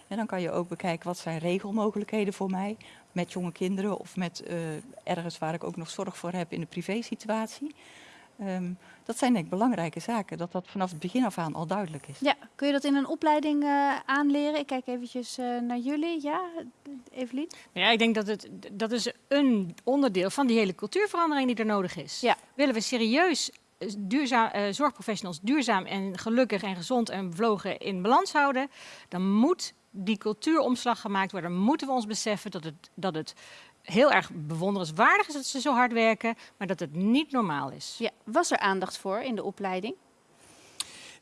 Speaker 8: En dan kan je ook bekijken wat zijn regelmogelijkheden voor mij met jonge kinderen of met eh, ergens waar ik ook nog zorg voor heb in de privésituatie. Ehm dat zijn denk ik belangrijke zaken, dat dat vanaf het begin af aan al duidelijk is.
Speaker 1: Ja, kun je dat in een opleiding eh, aanleren? Ik kijk eventjes eh, naar jullie. Ja, Evelien?
Speaker 9: Ja, ik denk dat het dat is een onderdeel van die hele cultuurverandering die er nodig is.
Speaker 1: Ja.
Speaker 9: Willen we serieus duurzaam, eh, zorgprofessionals duurzaam en gelukkig en gezond en bevlogen in balans houden, dan moet die cultuuromslag gemaakt worden. Dan moeten we ons beseffen dat het, dat het heel erg bewonderenswaardig is dat ze zo hard werken, maar dat het niet normaal is.
Speaker 1: Ja, was er aandacht voor in de opleiding?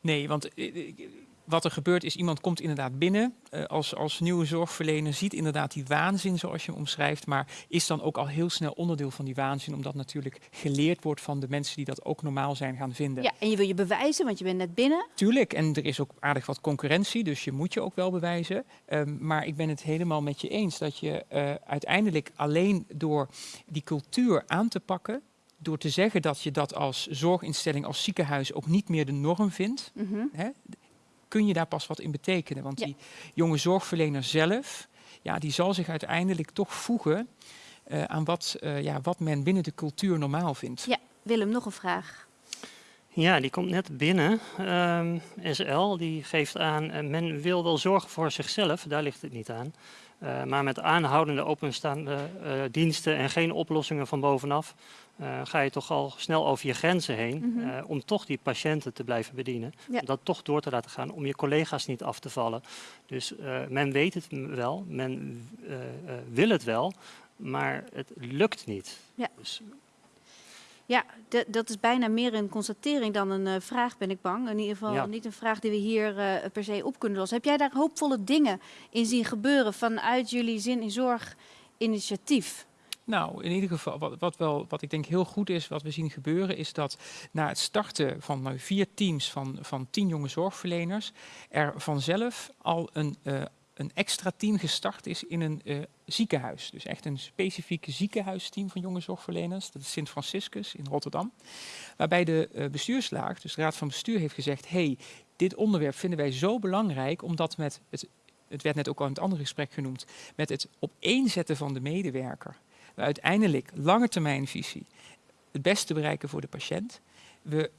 Speaker 10: Nee, want eh, eh, wat er gebeurt is, iemand komt inderdaad binnen eh, als, als nieuwe zorgverlener, ziet inderdaad die waanzin zoals je hem omschrijft, maar is dan ook al heel snel onderdeel van die waanzin, omdat natuurlijk geleerd wordt van de mensen die dat ook normaal zijn gaan vinden.
Speaker 1: Ja, en je wil je bewijzen, want je bent net binnen.
Speaker 10: Tuurlijk, en er is ook aardig wat concurrentie, dus je moet je ook wel bewijzen. Ehm, maar ik ben het helemaal met je eens dat je eh, uiteindelijk alleen door die cultuur aan te pakken, door te zeggen dat je dat als zorginstelling, als ziekenhuis ook niet meer de norm vindt,
Speaker 1: Mhm.
Speaker 10: hè, kun je daar pas wat in betekenen. Want
Speaker 1: Ja.
Speaker 10: die jonge zorgverlener zelf, ja, die zal zich uiteindelijk toch voegen eh, aan wat, eh, ja, wat men binnen de cultuur normaal vindt.
Speaker 1: Ja, Willem, nog een vraag.
Speaker 2: Ja, die komt net binnen. Ehm, SL die geeft aan, eh, men wil wel zorgen voor zichzelf, daar ligt het niet aan. Eh, maar met aanhoudende openstaande eh, diensten en geen oplossingen van bovenaf, eh, ga je toch al snel over je grenzen heen
Speaker 1: Mhm.
Speaker 2: eh, om toch die patiënten te blijven bedienen.
Speaker 1: Ja.
Speaker 2: Om dat toch door te laten gaan, om je collega's niet af te vallen. Dus eh, men weet het wel, men wil het wel, maar het lukt niet.
Speaker 1: Ja.
Speaker 2: Dus
Speaker 1: Ja, dat is bijna meer een constatering dan een vraag, ben ik bang. In ieder geval
Speaker 2: Ja.
Speaker 1: niet een vraag die we hier per se op kunnen lossen. Heb jij daar hoopvolle dingen in zien gebeuren vanuit jullie Zin in Zorg initiatief?
Speaker 10: Nou, in ieder geval, wat, wat, wel, wat ik denk heel goed is, wat we zien gebeuren, is dat na het starten van vier teams van, van tien jonge zorgverleners, er vanzelf al een, eh, een extra team gestart is in een eh, ziekenhuis. Dus echt een specifiek ziekenhuisteam van jonge zorgverleners. Dat is Sint Franciscus in Rotterdam. Waarbij de eh, bestuurslaag, dus de raad van bestuur, heeft gezegd: hey, dit onderwerp vinden wij zo belangrijk, omdat met het, het werd net ook al in het andere gesprek genoemd, met het opeenzetten van de medewerker we uiteindelijk lange termijnvisie het beste bereiken voor de patiënt. We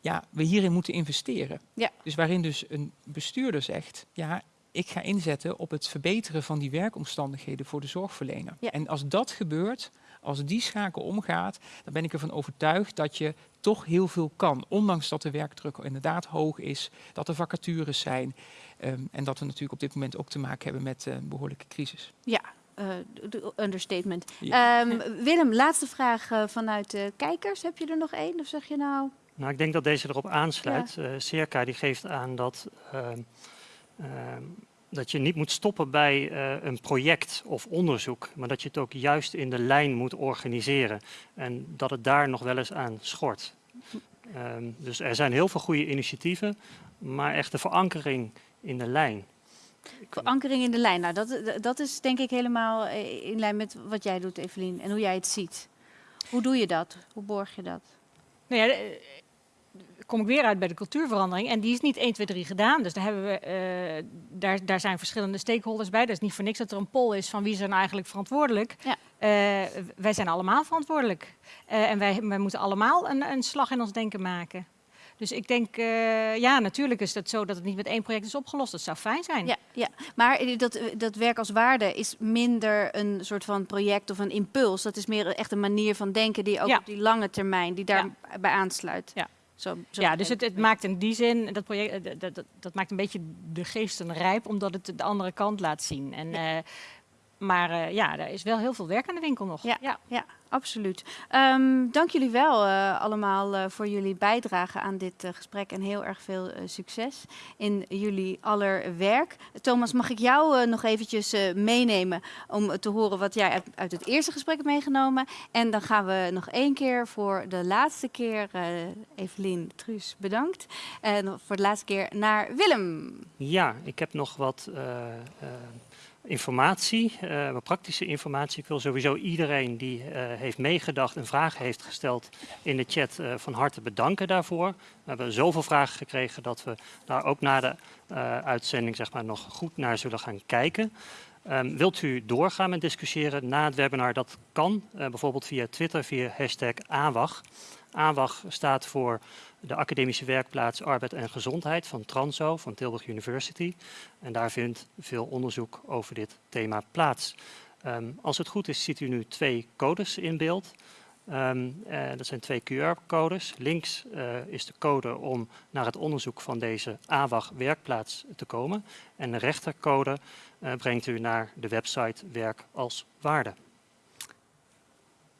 Speaker 10: ja, we hierin moeten investeren.
Speaker 1: Ja.
Speaker 10: Dus waarin dus een bestuurder zegt, ja, ik ga inzetten op het verbeteren van die werkomstandigheden voor de zorgverlener.
Speaker 1: Ja.
Speaker 10: En als dat gebeurt, als die schakel omgaat, dan ben ik ervan overtuigd dat je toch heel veel kan. Ondanks dat de werkdruk inderdaad hoog is, dat er vacatures zijn. ehm, en dat we natuurlijk op dit moment ook te maken hebben met eh, een behoorlijke crisis.
Speaker 1: Ja, eh, de- de understatement.
Speaker 10: Ja.
Speaker 1: Ehm, Willem, laatste vraag eh, vanuit de kijkers. Heb je er nog één? Of zeg je nou...
Speaker 2: Nou, ik denk dat deze erop aansluit. Eh Circa die geeft aan dat, ehm, ehm, dat je niet moet stoppen bij een project of onderzoek, maar dat je het ook juist in de lijn moet organiseren. En dat het daar nog wel eens aan schort. Dus er zijn heel veel goede initiatieven, maar echt de verankering in de lijn.
Speaker 1: Verankering in de lijn. Nou, dat, dat is denk ik helemaal eh, in lijn met wat jij doet, Evelien, en hoe jij het ziet. Hoe doe je dat? Hoe borg je dat?
Speaker 9: Nou ja, eh, kom ik weer uit bij de cultuurverandering. En die is niet 1, 2, 3 gedaan. Dus daar, hebben we, eh, daar, daar zijn verschillende stakeholders bij. Dat is niet voor niks dat er een poll is van wie er nou eigenlijk verantwoordelijk.
Speaker 1: Ja.
Speaker 9: Wij zijn allemaal verantwoordelijk. En wij, wij moeten allemaal een, een slag in ons denken maken. Dus ik denk, eh, ja, natuurlijk is het zo dat het niet met één project is opgelost. Dat zou fijn zijn.
Speaker 1: Ja, ja. maar eh, dat, dat werk als waarde is minder een soort van project of een impuls. Dat is meer echt een manier van denken die ook
Speaker 9: Ja.
Speaker 1: op die lange termijn, die daarbij aansluit.
Speaker 9: Ja.
Speaker 1: Zo, zo
Speaker 9: Ja, dus het, het maakt in die zin, dat project, eh, dat, dat, dat maakt een beetje de geesten rijp, omdat het de andere kant laat zien. En, eh, maar eh, ja, er is wel heel veel werk aan de winkel nog.
Speaker 1: Ja, ja. absoluut. Ehm, dank jullie wel eh, allemaal eh, voor jullie bijdrage aan dit gesprek en heel erg veel succes in jullie aller werk. Thomas, mag ik jou nog eventjes eh, meenemen om te horen wat jij uit, uit het eerste gesprek hebt meegenomen? En dan gaan we nog één keer voor de laatste keer, eh Evelien Truus, bedankt. En voor de laatste keer naar Willem.
Speaker 2: Ja, ik heb nog wat informatie, eh, wat praktische informatie. Ik wil sowieso iedereen die eh, heeft meegedacht en vragen heeft gesteld in de chat eh, van harte bedanken daarvoor. We hebben zoveel vragen gekregen dat we daar ook na de eh, uitzending zeg maar, nog goed naar zullen gaan kijken. Ehm, wilt u doorgaan met discussiëren na het webinar? Dat kan, eh, bijvoorbeeld via Twitter, via hashtag AWAG. AWAG staat voor de Academische Werkplaats Arbeid en Gezondheid van Transo, van Tilburg University. En daar vindt veel onderzoek over dit thema plaats. Ehm, als het goed is, ziet u nu twee codes in beeld. Ehm, eh, dat zijn twee QR-codes. Links eh, is de code om naar het onderzoek van deze AWAG werkplaats te komen. En de rechtercode eh, brengt u naar de website Werk als Waarde.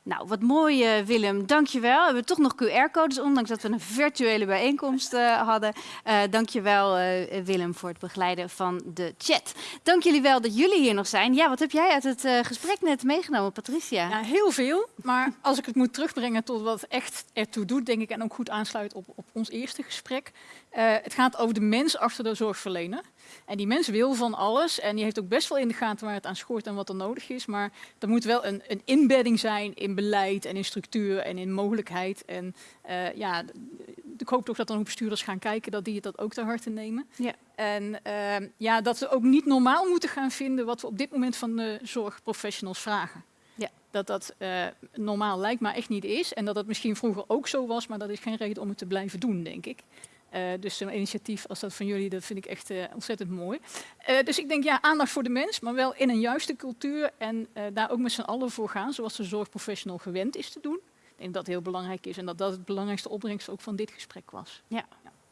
Speaker 1: Nou, wat mooi eh, Willem, dankjewel. We hebben toch nog QR-codes, ondanks dat we een virtuele bijeenkomst eh, hadden. Eh dankjewel Willem voor het begeleiden van de chat. Dank jullie wel dat jullie hier nog zijn. Ja, wat heb jij uit het gesprek net meegenomen, Patricia?
Speaker 4: Ja, heel veel. Maar als ik het moet terugbrengen tot wat echt ertoe doet, denk ik, en ook goed aansluit op, op ons eerste gesprek. Het gaat over de mens achter de zorgverlener. En die mens wil van alles en die heeft ook best wel in de gaten waar het aan schort en wat er nodig is. Maar er moet wel een, een inbedding zijn in beleid en in structuur en in mogelijkheid. En eh, ja, ik hoop toch dat dan ook bestuurders gaan kijken dat die het dat ook ter harte nemen.
Speaker 1: Ja.
Speaker 4: En ehm, ja, dat we ook niet normaal moeten gaan vinden wat we op dit moment van de zorgprofessionals vragen.
Speaker 1: Ja.
Speaker 4: Dat dat eh, normaal lijkt, maar echt niet is. En dat dat misschien vroeger ook zo was, maar dat is geen reden om het te blijven doen, denk ik. Eh, dus zo'n initiatief als dat van jullie, dat vind ik echt eh, ontzettend mooi. Eh, dus ik denk, ja, aandacht voor de mens, maar wel in een juiste cultuur. En daar ook met z'n allen voor gaan, zoals de zorgprofessional gewend is te doen. Ik denk dat dat heel belangrijk is en dat dat het belangrijkste opbrengst ook van dit gesprek was.
Speaker 1: Ja.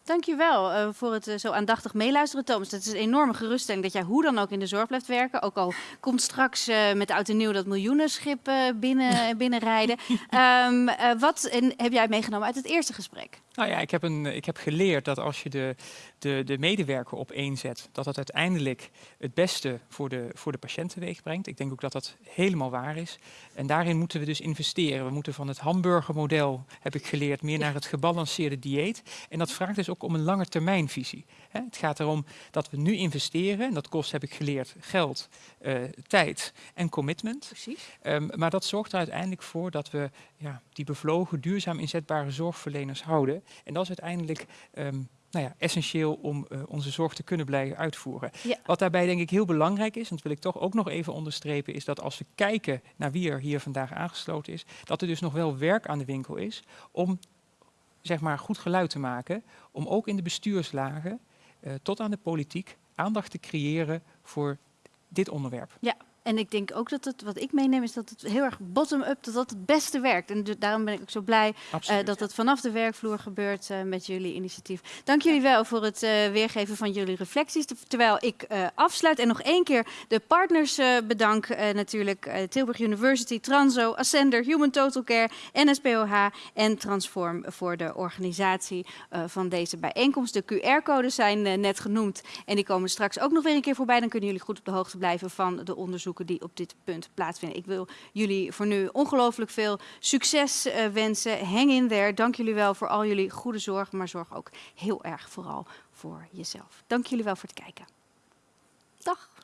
Speaker 1: Dankjewel uh, voor het zo aandachtig meeluisteren, Thomas. Het is een enorme geruststelling dat jij hoe dan ook in de zorg blijft werken. Ook al komt straks met oud en nieuw dat miljoenenschip binnen, binnenrijden. um, wat heb jij meegenomen uit het eerste gesprek?
Speaker 10: Nou ja, ik heb, een, ik heb geleerd dat als je de, de, de medewerker op één zet, dat dat uiteindelijk het beste voor de, voor de patiënt teweeg brengt. Ik denk ook dat dat helemaal waar is. En daarin moeten we dus investeren. We moeten van het hamburgermodel, heb ik geleerd, meer naar het gebalanceerde dieet. En dat vraagt dus ook om een lange termijnvisie. Het gaat erom dat we nu investeren. En dat kost, heb ik geleerd, geld, uh, tijd en commitment.
Speaker 1: Precies.
Speaker 10: Um, maar dat zorgt er uiteindelijk voor dat we ja, die bevlogen, duurzaam inzetbare zorgverleners houden. En dat is uiteindelijk um, nou ja, essentieel om uh, onze zorg te kunnen blijven uitvoeren.
Speaker 1: Ja.
Speaker 10: Wat daarbij denk ik heel belangrijk is, en dat wil ik toch ook nog even onderstrepen, is dat als we kijken naar wie er hier vandaag aangesloten is, dat er dus nog wel werk aan de winkel is om zeg maar, goed geluid te maken om ook in de bestuurslagen eh, tot aan de politiek aandacht te creëren voor dit onderwerp.
Speaker 1: Ja, en ik denk ook dat het, wat ik meeneem, is dat het heel erg bottom-up, dat dat het beste werkt. En daarom ben ik ook zo blij uh, dat het vanaf de werkvloer gebeurt uh, met jullie initiatief. Dank jullie wel voor het uh, weergeven van jullie reflecties. Terwijl ik afsluit en nog één keer de partners bedank. natuurlijk Tilburg University, Transo, Ascender, Human Total Care, NSPOH en Transform voor de organisatie van deze bijeenkomst. De QR-codes zijn net genoemd en die komen straks ook nog weer een keer voorbij. Dan kunnen jullie goed op de hoogte blijven van de die op dit punt plaatsvinden. Ik wil jullie voor nu ongelooflijk veel succes uh, wensen. Hang in there. Dank jullie wel voor al jullie goede zorg, maar zorg ook heel erg vooral voor jezelf. Dank jullie wel voor het kijken. Dag.